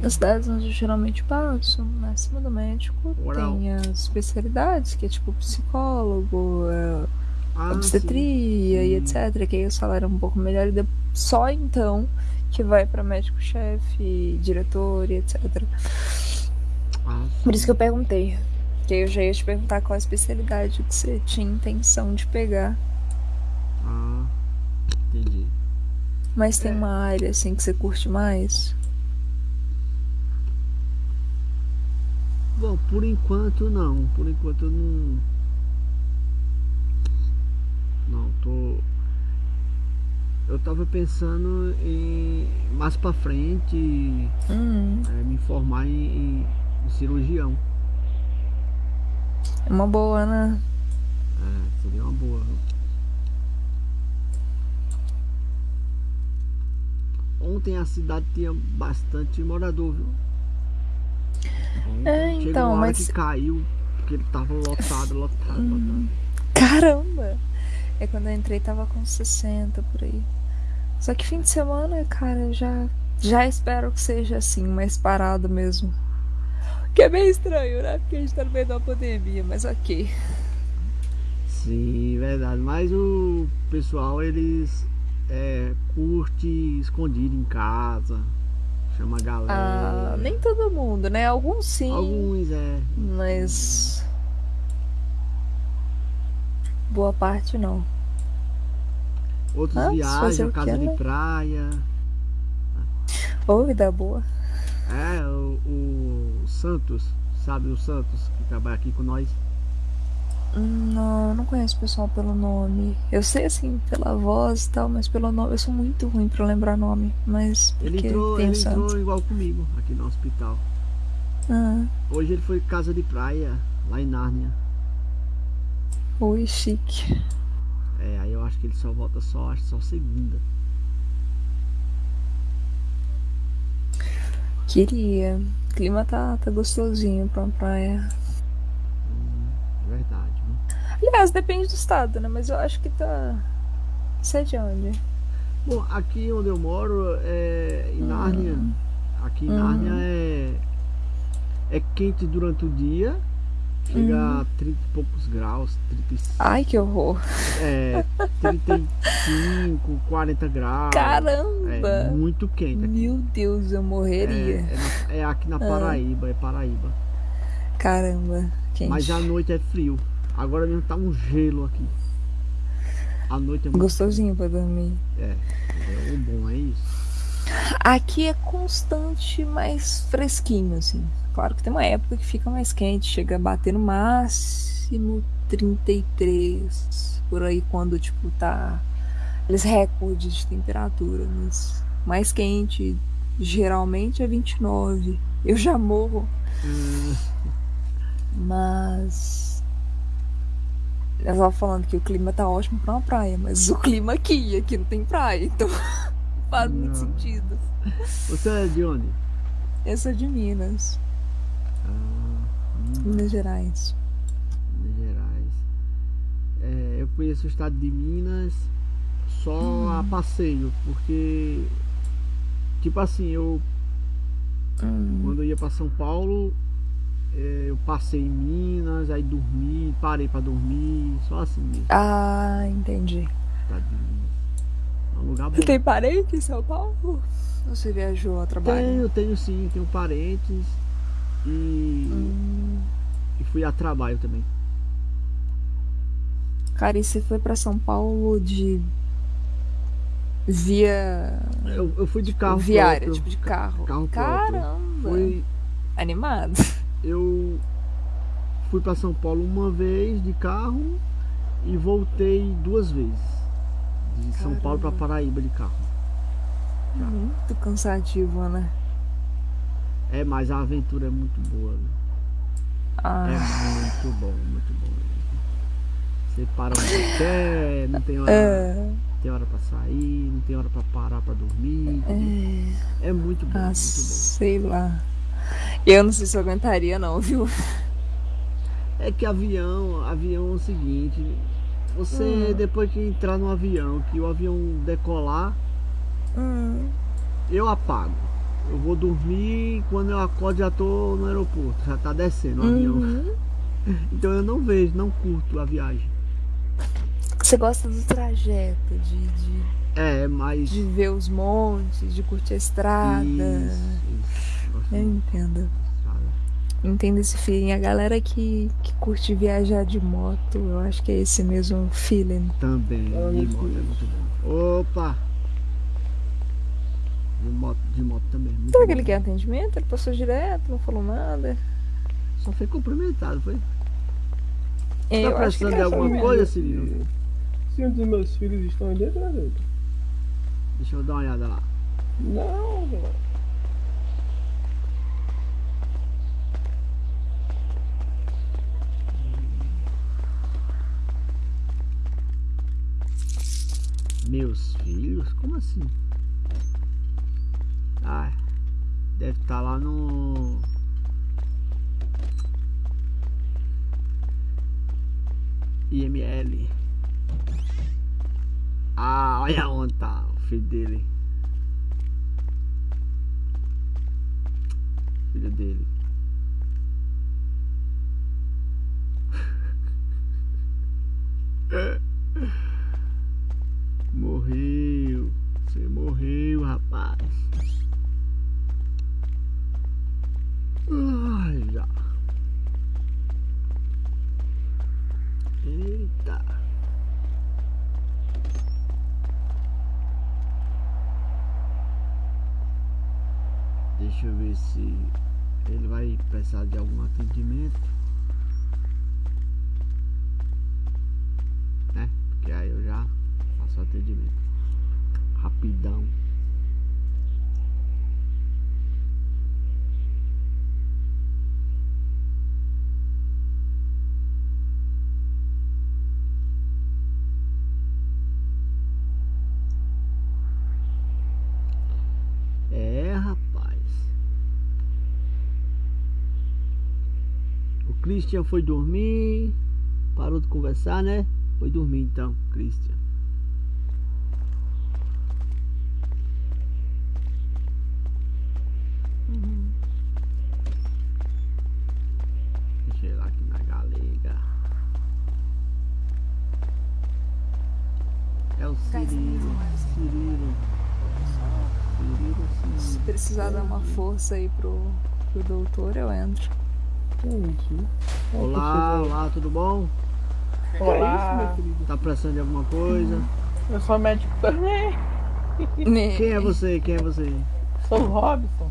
Speaker 1: nas cidades onde eu geralmente passo, acima do médico, tem as especialidades, que é tipo psicólogo, é,
Speaker 2: Ah,
Speaker 1: obstetria e
Speaker 2: sim.
Speaker 1: etc. Que aí o salário é um pouco melhor e só então que vai pra médico-chefe, diretor e etc.
Speaker 2: Ah,
Speaker 1: Por isso que eu perguntei. Que aí eu já ia te perguntar qual a especialidade que você tinha intenção de pegar.
Speaker 2: Ah, entendi.
Speaker 1: Mas tem uma área assim que você curte mais?
Speaker 2: Bom, por enquanto não. Por enquanto eu não. Não, tô. Eu tava pensando em mais pra frente
Speaker 1: Hum,
Speaker 2: é, me formar em, em- cirurgião.
Speaker 1: é uma boa, né?
Speaker 2: É, seria uma boa. Ontem a cidade tinha bastante morador, viu? Ontem
Speaker 1: É,
Speaker 2: chegou
Speaker 1: então, mas-
Speaker 2: que caiu, porque ele tava lotado, lotado,
Speaker 1: Hum.
Speaker 2: lotado.
Speaker 1: Caramba! É quando eu entrei tava com 60 por aí. Só que fim de semana, cara, já, já espero que seja assim, mais parado mesmo. Que é bem estranho, né? Porque a gente tá no meio uma pandemia, mas ok.
Speaker 2: Sim, verdade. Mas o pessoal, eles é, curte escondido em casa, chama a galera.
Speaker 1: Ah, nem todo mundo, né? Alguns sim.
Speaker 2: Alguns, é.
Speaker 1: Mas. Boa parte não.
Speaker 2: Outros
Speaker 1: Ah,
Speaker 2: viajam, casa de
Speaker 1: né?
Speaker 2: praia.
Speaker 1: Ô, vida boa.
Speaker 2: É, o, o Santos, sabe o Santos, que trabalha aqui com nós?
Speaker 1: Não, eu não conheço o pessoal pelo nome. Eu sei assim, pela voz e tal, mas pelo nome. Eu sou muito ruim pra lembrar nome. Mas.
Speaker 2: Ele entrou, ele
Speaker 1: Santos.
Speaker 2: entrou igual comigo aqui no hospital.
Speaker 1: Ah,
Speaker 2: Hoje ele foi casa de praia, lá em Nárnia.
Speaker 1: ui, chique.
Speaker 2: É, aí eu acho que ele só volta só, acho só segunda.
Speaker 1: Queria. O clima tá, tá gostosinho pra uma praia.
Speaker 2: É verdade?
Speaker 1: Aliás, depende do estado, né? Mas eu acho que tá. Sei de onde.
Speaker 2: Bom, aqui onde eu moro é em Nárnia. Aqui em
Speaker 1: Hum.
Speaker 2: Nárnia é, é quente durante o dia Chega
Speaker 1: Hum.
Speaker 2: a 30 e poucos graus, 35.
Speaker 1: Ai, que horror.
Speaker 2: É, 35, 40 *laughs* graus.
Speaker 1: Caramba!
Speaker 2: É muito quente. aqui.
Speaker 1: Meu Deus, eu morreria.
Speaker 2: É, é é aqui na
Speaker 1: Ah.
Speaker 2: Paraíba, é Paraíba.
Speaker 1: Caramba, quente.
Speaker 2: Mas à noite é frio. Agora mesmo tá um gelo aqui. À noite é muito
Speaker 1: Gostosinho pra dormir.
Speaker 2: É, é o bom é isso.
Speaker 1: Aqui é constante, mais fresquinho, assim. Claro que tem uma época que fica mais quente, chega a bater no máximo 33, por aí quando, tipo, tá aqueles recordes de temperatura, mas mais quente geralmente é 29. Eu já morro,
Speaker 2: Hum, *laughs*
Speaker 1: mas eu tava falando que o clima tá ótimo pra uma praia, mas o clima aqui, aqui não tem praia, então não *laughs* faz muito sentido.
Speaker 2: Você é de onde?
Speaker 1: Eu sou de Minas. Minas Gerais.
Speaker 2: Minas Gerais. É, eu conheço o estado de Minas só a passeio, porque tipo assim, eu quando eu ia para São é, eu passei em Minas, aí dormi, parei para dormir, só assim mesmo.
Speaker 1: Ah, entendi.
Speaker 2: É um lugar bom.
Speaker 1: Tem parente em São Paulo? Ou Você viajou a trabalho?
Speaker 2: Tenho, tenho sim, tenho parentes e, e fui a trabalho também.
Speaker 1: Cara, e você foi pra São Paulo de via
Speaker 2: Eu, eu fui de carro
Speaker 1: viária,
Speaker 2: próprio.
Speaker 1: tipo de carro.
Speaker 2: Carro próprio.
Speaker 1: Caramba.
Speaker 2: Foi,
Speaker 1: Animado.
Speaker 2: Eu fui para São Paulo uma vez de carro e voltei duas vezes. De São Paulo para Paraíba de carro.
Speaker 1: Muito cansativo, né?
Speaker 2: É, mas a aventura é muito boa. né?
Speaker 1: Ah.
Speaker 2: É muito bom, muito bom. Você para onde quer, não tem hora,
Speaker 1: É.
Speaker 2: tem hora para sair, não tem hora para parar para dormir.
Speaker 1: É.
Speaker 2: É muito bom,
Speaker 1: Ah,
Speaker 2: muito bom.
Speaker 1: sei lá. Eu não sei se eu aguentaria não, viu?
Speaker 2: É que avião, avião é o seguinte, você
Speaker 1: Hum.
Speaker 2: depois que entrar no avião, que o avião decolar,
Speaker 1: Hum.
Speaker 2: eu apago. Eu vou dormir quando eu acordo já tô no aeroporto, já tá descendo o avião.
Speaker 1: Uhum. *laughs*
Speaker 2: Então eu não vejo, não curto a viagem.
Speaker 1: Você gosta do trajeto, de, de,
Speaker 2: É, mas.
Speaker 1: de ver os montes, de curtir a estrada. Eu entendo. Entendo esse feeling. A galera que, que curte viajar de moto, eu acho que é esse mesmo feeling.
Speaker 2: Também, de moto é muito bom. Opa! De moto, de moto também. Muito
Speaker 1: Será que ele quer atendimento? Ele passou direto, não falou nada.
Speaker 2: Só foi cumprimentado, foi?
Speaker 1: É,
Speaker 2: tá precisando de
Speaker 1: é
Speaker 2: alguma coisa, Cirilo?
Speaker 5: Se um dos meus filhos estão aí dentro, né, dentro?
Speaker 2: Deixa eu dar uma olhada lá.
Speaker 5: Não, velho.
Speaker 2: Meus filhos? Como assim? Ah, deve estar lá no. IML. Ah, olha onde tá o filho dele. Filho dele. *laughs* Morreu. Você morreu, rapaz. Ai, já. Eita. Deixa eu ver se ele vai precisar de algum atendimento. Né? Porque aí eu já atendimento. Rapidão. É, rapaz. O Christian foi dormir. Parou de conversar, né? Foi dormir então, Christian. Deixa eu ir lá aqui na galera.
Speaker 1: Precisar dar uma força aí pro, pro doutor, eu entro.
Speaker 2: Olá, olá, tudo bom?
Speaker 3: Olá.
Speaker 2: Tá precisando de alguma coisa?
Speaker 3: Eu sou médico também.
Speaker 2: Quem é você? Quem é você?
Speaker 3: Sou o Robson.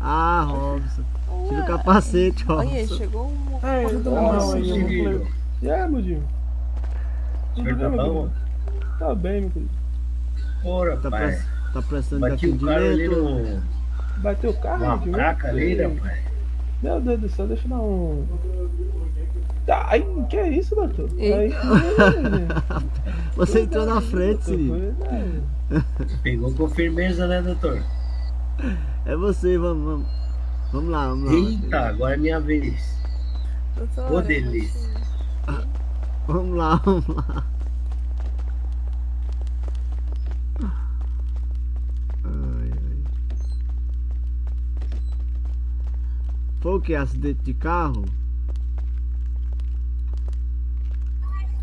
Speaker 2: Ah, Robson. Tira o capacete, Robson.
Speaker 1: chegou um
Speaker 3: Ai,
Speaker 1: ordenança.
Speaker 3: não, eu não
Speaker 5: E aí, meu? Tudo bem,
Speaker 19: tá
Speaker 5: meu querido? Tá bem, meu querido.
Speaker 19: Ora,
Speaker 2: Tá,
Speaker 19: pai.
Speaker 2: tá precisando de
Speaker 19: Bati o cara ali
Speaker 2: atendimento?
Speaker 5: Bateu o carro,
Speaker 19: Uma
Speaker 5: meu Dio?
Speaker 19: placa ali, rapaz.
Speaker 5: Meu Deus do céu, deixa eu dar um. Tá, aí, que é isso, doutor? Aí, *laughs* *laughs*
Speaker 2: Você entrou na frente, Cirilo.
Speaker 19: Pegou com firmeza, né, doutor?
Speaker 2: É você, vamos, vamos. Vamos lá, vamos lá.
Speaker 19: Eita, agora é minha vez. Ô, delícia.
Speaker 2: Vamos lá, vamos lá. Foi o que? Acidente de carro?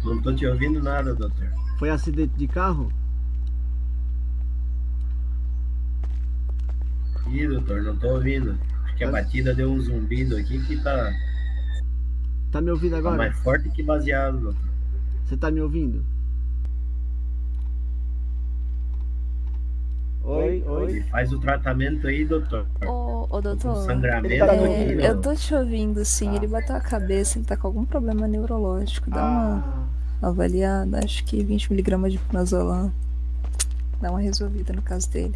Speaker 19: Não tô te ouvindo nada, doutor.
Speaker 2: Foi acidente de carro?
Speaker 19: Ih, doutor, não tô ouvindo. Acho que a batida deu um zumbido aqui que tá,
Speaker 2: Tá me ouvindo
Speaker 19: tá
Speaker 2: agora?
Speaker 19: mais forte que baseado, doutor.
Speaker 2: Você tá me ouvindo?
Speaker 5: Oi, oi.
Speaker 19: Faz o tratamento aí, doutor.
Speaker 1: Ô, ô doutor,
Speaker 19: sangramento
Speaker 1: é, eu tô te ouvindo sim, ele bateu a cabeça, ele tá com algum problema neurológico, dá uma avaliada, acho que 20mg de pinazolam dá uma resolvida no caso dele.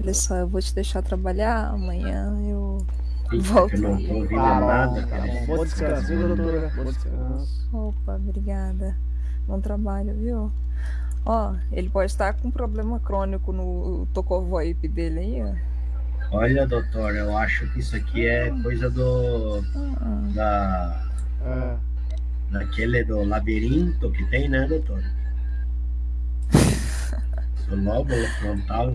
Speaker 1: Olha só, eu vou te deixar trabalhar, amanhã eu
Speaker 19: Eita,
Speaker 1: volto
Speaker 19: eu não tô ouvindo
Speaker 5: Tá
Speaker 19: nada,
Speaker 5: tá
Speaker 19: cara.
Speaker 5: bom. Bom descanso, viu, doutora? Bom descanso.
Speaker 1: Opa, obrigada. Bom trabalho, viu? Ó, ele pode estar com problema crônico no tocovoip dele aí, ó.
Speaker 19: Olha, doutor, eu acho que isso aqui é coisa do. da. daquele do labirinto que tem, né, doutor? *laughs* Do lóbulo frontal.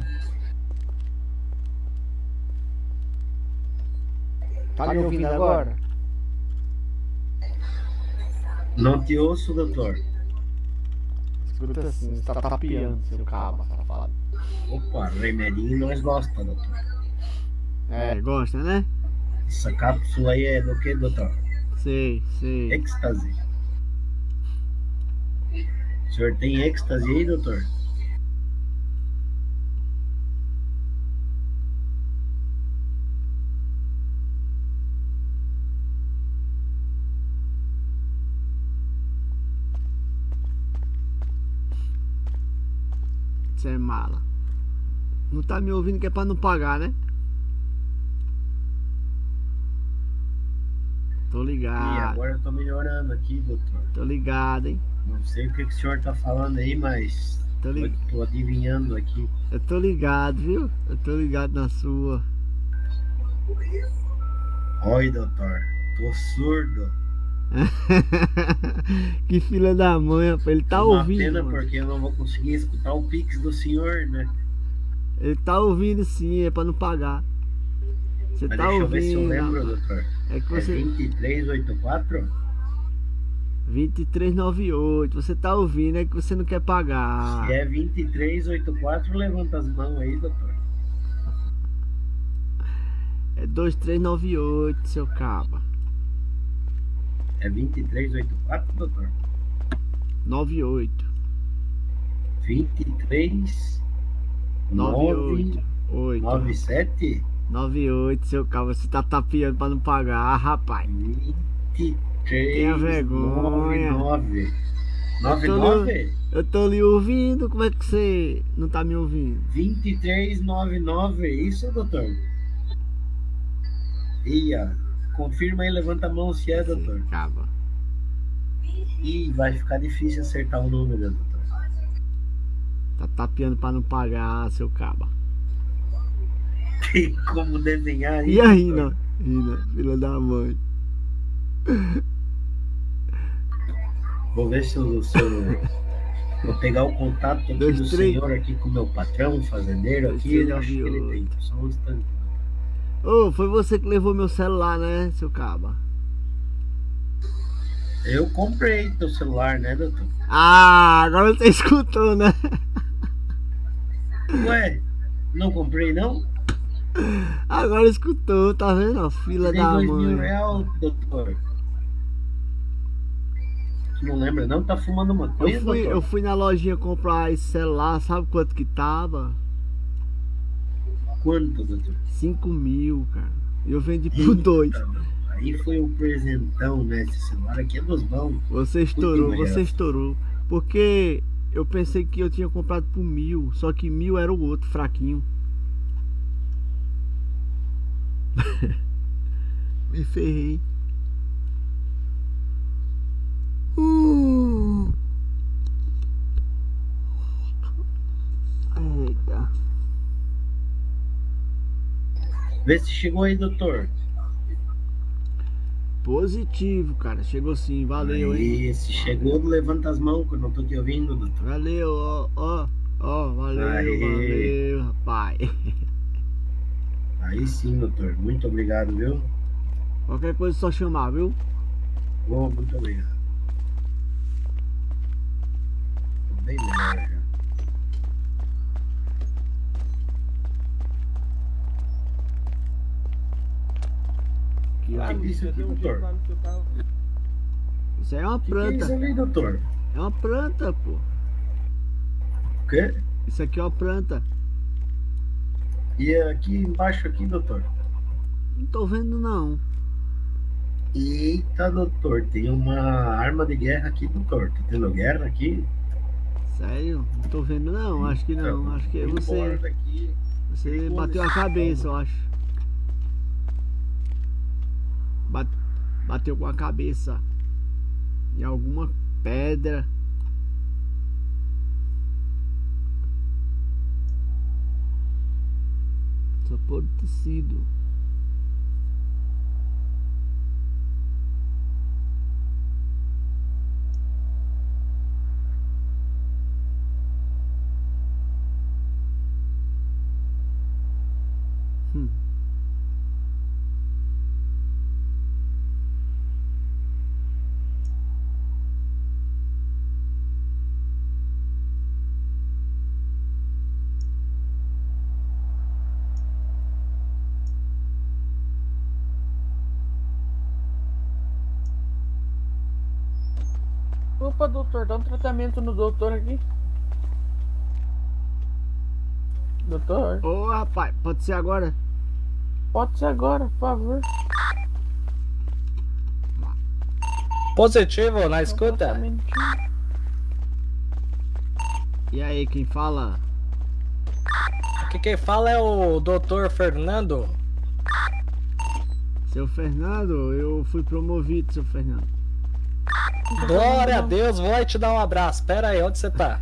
Speaker 3: Tá me ouvindo agora?
Speaker 19: Não te ouço, doutor.
Speaker 3: Escuta assim, você tá tapeando seu cabo, safado.
Speaker 19: Opa, remedinho nós gosta, doutor.
Speaker 2: É, gosta, né?
Speaker 19: Essa cápsula aí é do que, doutor?
Speaker 2: Sei, sei.
Speaker 19: Êxtase. O senhor tem êxtase aí, doutor?
Speaker 2: Você é mala. Não tá me ouvindo que é pra não pagar, né? Tô
Speaker 19: E
Speaker 2: ligado.
Speaker 19: agora eu tô melhorando aqui, doutor.
Speaker 2: Tô ligado, hein?
Speaker 19: Não sei o que, que o senhor tá falando aí, mas
Speaker 2: Tô
Speaker 19: eu
Speaker 2: ligado.
Speaker 19: tô adivinhando aqui.
Speaker 2: Eu tô ligado, viu? Eu tô ligado na sua.
Speaker 19: Oi, doutor. Tô surdo. *laughs*
Speaker 2: que filha da mãe, rapaz. Ele tá
Speaker 19: Uma
Speaker 2: ouvindo.
Speaker 19: pena
Speaker 2: mano.
Speaker 19: porque eu não vou conseguir escutar o pix do senhor, né?
Speaker 2: Ele tá ouvindo sim, é pra não pagar. Você
Speaker 19: Mas
Speaker 2: tá
Speaker 19: deixa eu
Speaker 2: ouvindo.
Speaker 19: ver se eu lembro, doutor.
Speaker 2: É que
Speaker 19: É
Speaker 2: você.
Speaker 19: 2384?
Speaker 2: 2398. Você tá ouvindo, é que você não quer pagar.
Speaker 19: Se é 2384, levanta as mãos aí, doutor.
Speaker 2: É 2398, seu caba.
Speaker 19: É 2384, doutor?
Speaker 2: 98.
Speaker 19: 23
Speaker 2: 98.
Speaker 19: 9 97
Speaker 2: 98, seu caba. Você tá tapeando pra não pagar, ah, rapaz.
Speaker 19: 23
Speaker 2: Tenha vergonha.
Speaker 19: 99
Speaker 2: Eu tô,
Speaker 19: 99
Speaker 2: lhe, eu tô lhe ouvindo, como é que você não tá me ouvindo?
Speaker 19: 2399, é isso, doutor? Ia, confirma aí, levanta a mão se é, doutor.
Speaker 2: Acaba.
Speaker 19: Ih, vai ficar difícil acertar o número, doutor.
Speaker 2: Tá tapeando pra não pagar, seu caba. *laughs*
Speaker 19: Tem como desenhar
Speaker 2: E
Speaker 19: doutor?
Speaker 2: Rina? Rina, filha da mãe.
Speaker 19: Vou ver se eu, se eu- Vou pegar o contato aqui
Speaker 2: Dois,
Speaker 19: do
Speaker 2: três.
Speaker 19: senhor aqui com o meu patrão, fazendeiro aqui. Ele acho que ele tem. Só um instante.
Speaker 2: Ô, foi você que levou meu celular, né, seu caba?
Speaker 19: Eu comprei teu celular, né, doutor?
Speaker 2: Ah, agora você *laughs* escutou, né?
Speaker 19: Ué, não comprei não?
Speaker 2: Agora escutou, tá vendo? A fila da mãe.
Speaker 19: real, doutor. Não lembra não? Tá fumando maconha,
Speaker 2: Eu fui,
Speaker 19: doutor?
Speaker 2: eu fui na lojinha comprar esse celular, sabe quanto que tava?
Speaker 19: Quanto, doutor?
Speaker 2: 5 mil, cara. Eu vendi por dois.
Speaker 19: Aí foi um presentão, né? Esse celular aqui é dos bons.
Speaker 2: Você estourou,
Speaker 19: Putinho,
Speaker 2: você estourou. Porque eu pensei que eu tinha comprado por mil, só que mil era o outro, fraquinho. *laughs* Me ferrei. Uh. Eita.
Speaker 19: Vê se chegou aí, doutor.
Speaker 2: Positivo, cara. Chegou sim, valeu, hein?
Speaker 19: Se chegou, levanta as mãos, que eu não tô te ouvindo, doutor.
Speaker 2: Valeu, ó, ó, ó, valeu,
Speaker 19: Aê.
Speaker 2: valeu, rapaz. *laughs*
Speaker 19: Aí sim, doutor. Muito obrigado, viu?
Speaker 2: Qualquer coisa é só chamar, viu?
Speaker 19: Bom, muito obrigado. Tô bem melhor já. Que é isso aqui, doutor?
Speaker 2: Isso aí é uma
Speaker 19: que é
Speaker 2: planta.
Speaker 19: isso ali, doutor?
Speaker 2: É uma planta, pô.
Speaker 19: O quê?
Speaker 2: Isso aqui é uma planta.
Speaker 19: E aqui embaixo aqui, doutor?
Speaker 2: Não tô vendo não.
Speaker 19: Eita, doutor, tem uma arma de guerra aqui, doutor. Tá tendo guerra aqui?
Speaker 2: Sério? Não tô vendo não, acho que não. Acho que você.
Speaker 19: daqui.
Speaker 2: Você bateu a cabeça, eu acho. Ba- Bateu com a cabeça em alguma pedra. Só pode ter sido. Hum.
Speaker 3: Opa, doutor, dá um tratamento no doutor aqui. Doutor?
Speaker 2: Ô rapaz, pode ser agora?
Speaker 3: Pode ser agora, por favor.
Speaker 20: Positivo na escuta.
Speaker 2: E aí, quem fala?
Speaker 20: Aqui quem fala é o Dr. Fernando.
Speaker 2: Seu Fernando, eu fui promovido, seu Fernando.
Speaker 20: Glória a Deus, vou te dar um abraço. Pera aí, onde você tá?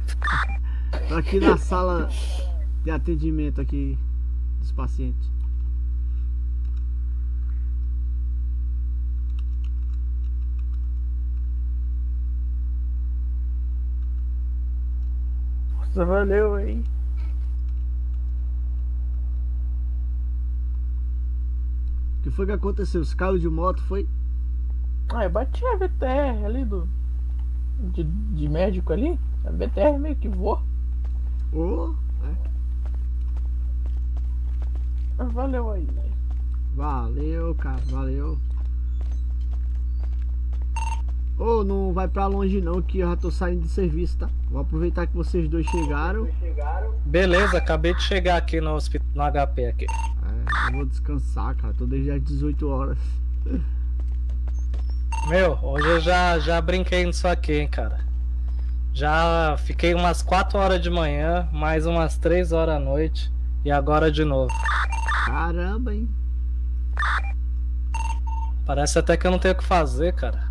Speaker 2: Tô aqui na sala de atendimento aqui dos pacientes.
Speaker 3: Nossa, valeu aí.
Speaker 2: O que foi que aconteceu? Os carros de moto foi?
Speaker 3: Ah, eu bati a VTR ali do. De, de médico ali. A VTR meio que voa.
Speaker 2: Ô,
Speaker 3: Ah, valeu aí.
Speaker 2: Valeu, cara, valeu. Ô, não vai pra longe não, que eu já tô saindo de serviço, tá? Vou aproveitar que vocês dois chegaram.
Speaker 20: Beleza, acabei de chegar aqui no, hospi- no HP aqui.
Speaker 2: É, eu vou descansar, cara. Tô desde as 18 horas. *laughs*
Speaker 20: Meu, hoje eu já, já brinquei nisso aqui, hein, cara. Já fiquei umas 4 horas de manhã, mais umas 3 horas à noite. E agora de novo.
Speaker 2: Caramba, hein?
Speaker 20: Parece até que eu não tenho o que fazer, cara.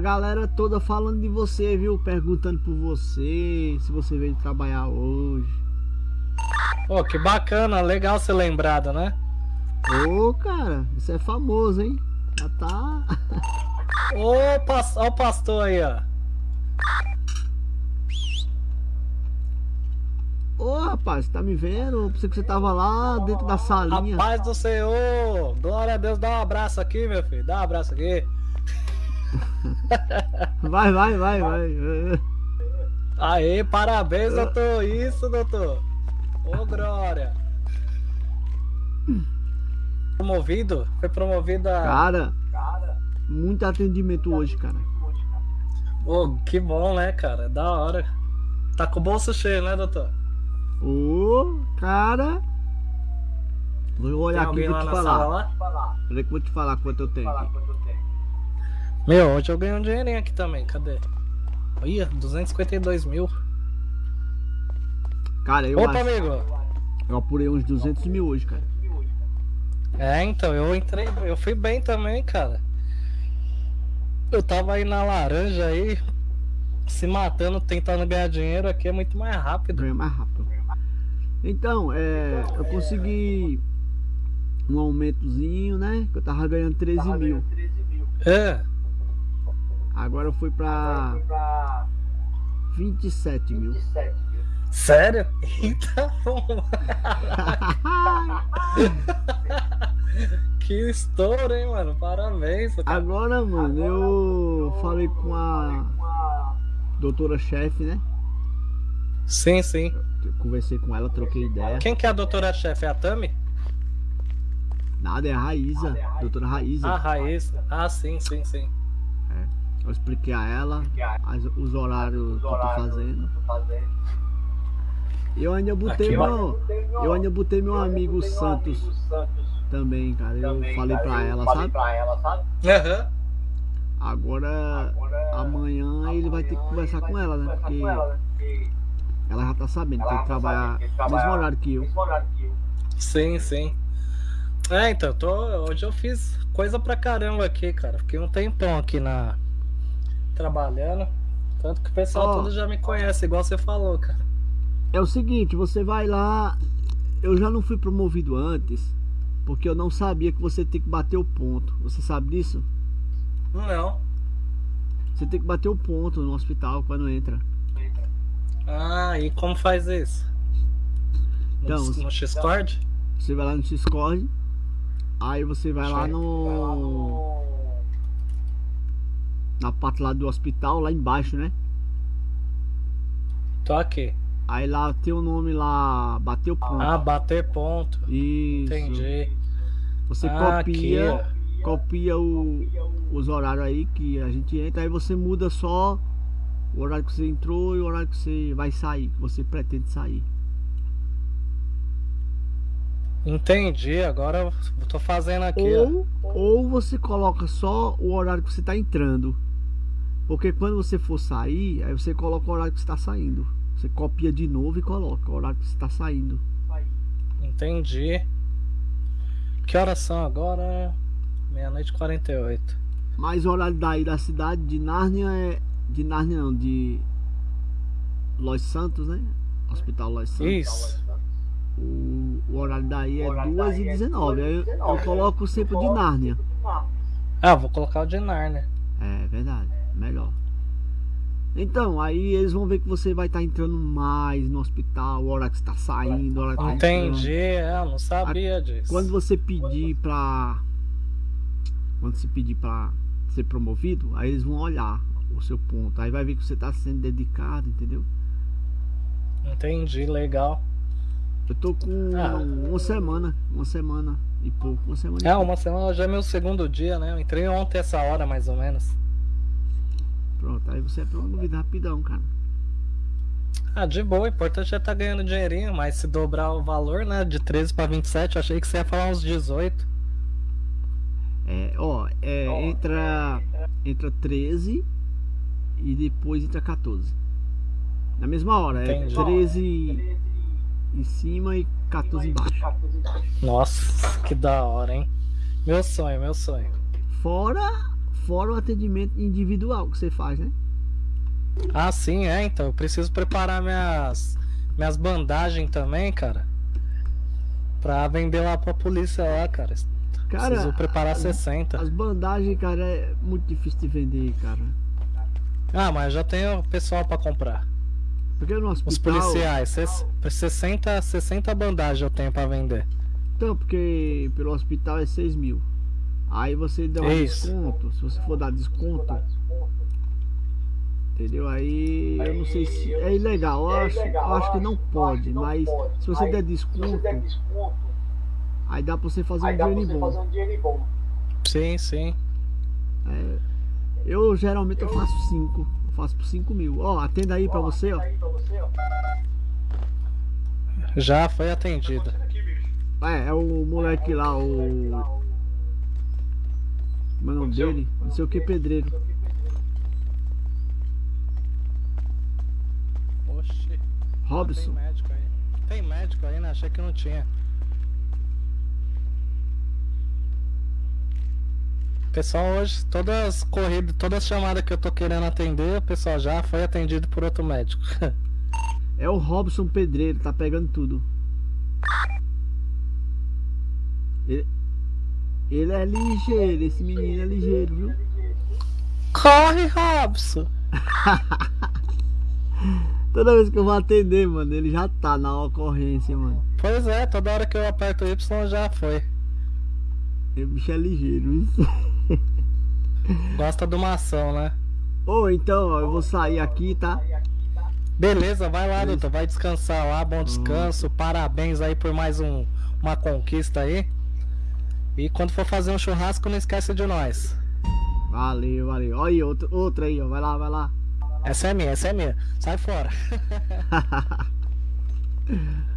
Speaker 2: Galera toda falando de você, viu? Perguntando por você, se você veio trabalhar hoje.
Speaker 20: Pô, que bacana, legal ser lembrado, né?
Speaker 2: Ô, cara, você é famoso, hein? Já tá. *laughs*
Speaker 20: Ô, pas- ó o pastor aí, ó.
Speaker 2: Ô rapaz, tá me vendo? Eu pensei que você tava lá dentro da salinha.
Speaker 20: A paz do Senhor! Glória a Deus, dá um abraço aqui, meu filho. Dá um abraço aqui. *laughs*
Speaker 2: Vai, vai, vai, vai.
Speaker 20: Aê, parabéns, doutor. Isso, doutor. Ô, Glória. Promovido? Foi promovido a.
Speaker 2: Cara, muito atendimento hoje, cara.
Speaker 20: Ô, que bom, né, cara? Da hora. Tá com o bolso cheio, né, doutor?
Speaker 2: Ô, cara. Vou olhar aqui e vou te falar. vou te falar quanto eu tenho aqui.
Speaker 20: Meu, hoje eu ganhei um dinheirinho aqui também. Cadê? Olha, 252 mil.
Speaker 2: Cara, eu
Speaker 20: Opa,
Speaker 2: acho-
Speaker 20: amigo.
Speaker 2: Eu apurei uns 200 mil hoje, cara.
Speaker 20: É, então, eu entrei, eu fui bem também, cara. Eu tava aí na laranja aí, se matando, tentando ganhar dinheiro aqui é muito mais rápido.
Speaker 2: Ganha mais rápido. Então, é, eu consegui um aumentozinho, né? Que eu tava ganhando 13 mil.
Speaker 20: É.
Speaker 2: Agora eu fui pra 27 mil.
Speaker 20: Sério? Eita, *laughs* Que estouro, hein, mano? Parabéns. cara.
Speaker 2: Agora, mano, eu falei com a doutora chefe, né?
Speaker 20: Sim, sim.
Speaker 2: Eu conversei com ela, troquei ideia.
Speaker 20: Quem que é a doutora chefe? É a Tami?
Speaker 2: Nada, é a Raíza, doutora Raíza.
Speaker 20: Ah, Raíssa. Ah, sim, sim, sim.
Speaker 2: Eu expliquei a ela as- os horários que eu tô fazendo. Eu ainda botei
Speaker 20: Aqui,
Speaker 2: meu. Eu ainda botei meu amigo Santos também, cara. Eu falei pra ela, sabe?
Speaker 20: Aham.
Speaker 2: Agora amanhã ele vai ter que conversar com ela, né? Porque ela já tá sabendo que tem que trabalhar no mesmo horário que eu.
Speaker 20: Sim, sim. É, então, tô, hoje eu fiz coisa pra caramba aqui, cara. Fiquei um tempão aqui na. Trabalhando. Tanto que o pessoal
Speaker 2: Ó.
Speaker 20: todo já me conhece, igual você falou, cara.
Speaker 2: É o seguinte, você vai lá. Eu já não fui promovido antes, porque eu não sabia que você tem que bater o ponto. Você sabe disso?
Speaker 20: Não.
Speaker 2: Você tem que bater o ponto no hospital quando entra.
Speaker 20: Ah, e como faz isso? No,
Speaker 2: Então,
Speaker 20: no Discord?
Speaker 2: Você vai lá no Discord, aí você vai lá no. Na parte lá do hospital, lá embaixo, né?
Speaker 20: Tô aqui.
Speaker 2: Aí lá tem o nome lá, bateu ponto.
Speaker 20: Ah, bater ponto.
Speaker 2: Isso.
Speaker 20: Entendi.
Speaker 2: Você
Speaker 20: Ah,
Speaker 2: copia,
Speaker 20: aqui,
Speaker 2: copia o, os horários aí que a gente entra, aí você muda só o horário que você entrou e o horário que você vai sair, que você pretende sair.
Speaker 20: Entendi, agora eu tô fazendo aqui,
Speaker 2: Ou, ou você coloca só o horário que você está entrando. Porque quando você for sair, aí você coloca o horário que você está saindo. Você copia de novo e coloca o horário que você está saindo.
Speaker 20: Entendi. Que horas são agora? Meia-noite e 48.
Speaker 2: Mas o horário daí da cidade de Nárnia é. De Nárnia não, de Los Santos, né? Hospital Los Santos.
Speaker 20: Isso.
Speaker 2: O, o horário daí é 2h19. Aí eu, eu coloco sempre o de Nárnia.
Speaker 20: Ah, vou colocar o de Narnia.
Speaker 2: É verdade, melhor. Então, aí eles vão ver que você vai estar entrando mais no hospital, a hora que você tá saindo, a hora que tá
Speaker 20: Entendi, é, não sabia disso.
Speaker 2: Quando você pedir pra. Quando você pedir pra ser promovido, aí eles vão olhar o seu ponto. Aí vai ver que você tá sendo dedicado, entendeu?
Speaker 20: Entendi, legal.
Speaker 2: Eu tô com
Speaker 20: Ah.
Speaker 2: uma semana, uma semana e pouco, uma semana e
Speaker 20: É,
Speaker 2: pouco.
Speaker 20: uma semana já é meu segundo dia, né? Eu entrei ontem essa hora, mais ou menos.
Speaker 2: Pronto, aí você é promovido rapidão, cara.
Speaker 20: Ah, de boa, o importante é estar ganhando dinheirinho, mas se dobrar o valor, né, de 13 pra 27, eu achei que você ia falar uns 18.
Speaker 2: É, ó, é, entra, entra 13 e depois entra 14. Na mesma hora, é
Speaker 20: Entendi.
Speaker 2: 13 em cima e 14 embaixo.
Speaker 20: Nossa, que da hora, hein? Meu sonho, meu sonho.
Speaker 2: Fora, fora o atendimento individual que você faz, né?
Speaker 20: Ah, sim, é, então. Eu preciso preparar minhas, minhas bandagens também, cara. Pra vender lá pra polícia lá, cara.
Speaker 2: Cara,
Speaker 20: preciso preparar
Speaker 2: as-
Speaker 20: 60.
Speaker 2: As bandagens, cara, é muito difícil de vender, cara.
Speaker 20: Ah, mas já tenho pessoal pra comprar.
Speaker 2: Porque no hospital.
Speaker 20: Os policiais, ses- 60, 60 bandagens eu tenho pra vender.
Speaker 2: Então, porque pelo hospital é 6 mil. Aí você dá um
Speaker 20: Isso.
Speaker 2: desconto. Se você for dar desconto. Entendeu? Aí eu não sei se é ilegal. Eu acho, eu acho que não pode, mas se você der desconto, aí dá pra você fazer um dinheiro bom.
Speaker 20: Sim, sim.
Speaker 2: É, eu geralmente eu faço 5. Eu faço por 5 mil. Ó, atenda aí pra você, ó.
Speaker 20: Já foi atendida.
Speaker 2: É, é o moleque lá, o. Como é o nome dele? Não sei o que, pedreiro.
Speaker 20: Oxi.
Speaker 2: Robson.
Speaker 20: Tem médico aí. Tem médico aí, né? Achei que não tinha. Pessoal, hoje, todas as corridas, todas as chamadas que eu tô querendo atender, o pessoal já foi atendido por outro médico. *laughs*
Speaker 2: É o Robson Pedreiro, tá pegando tudo. Ele, ele é ligeiro, esse menino é ligeiro, viu?
Speaker 20: Corre, Robson! *laughs*
Speaker 2: Toda vez que eu vou atender, mano, ele já tá na ocorrência, mano.
Speaker 20: Pois é, toda hora que eu aperto o Y já foi.
Speaker 2: O bicho é ligeiro, isso. *laughs*
Speaker 20: Gosta de uma ação, né?
Speaker 2: Ô, então, ó, eu vou sair aqui, tá?
Speaker 20: Beleza, vai lá, doutor. Vai descansar lá. Bom descanso. Parabéns aí por mais um, uma conquista aí. E quando for fazer um churrasco, não esquece de nós.
Speaker 2: Valeu, valeu. Olha aí, outro, outra aí, ó. Vai lá, vai lá.
Speaker 20: Essa é minha, essa é minha. Sai fora. *laughs*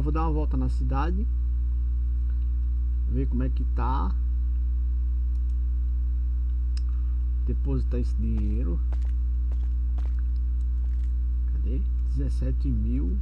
Speaker 2: Agora vou dar uma volta na cidade. Ver como é que tá. Depositar esse dinheiro. Cadê? 17 mil.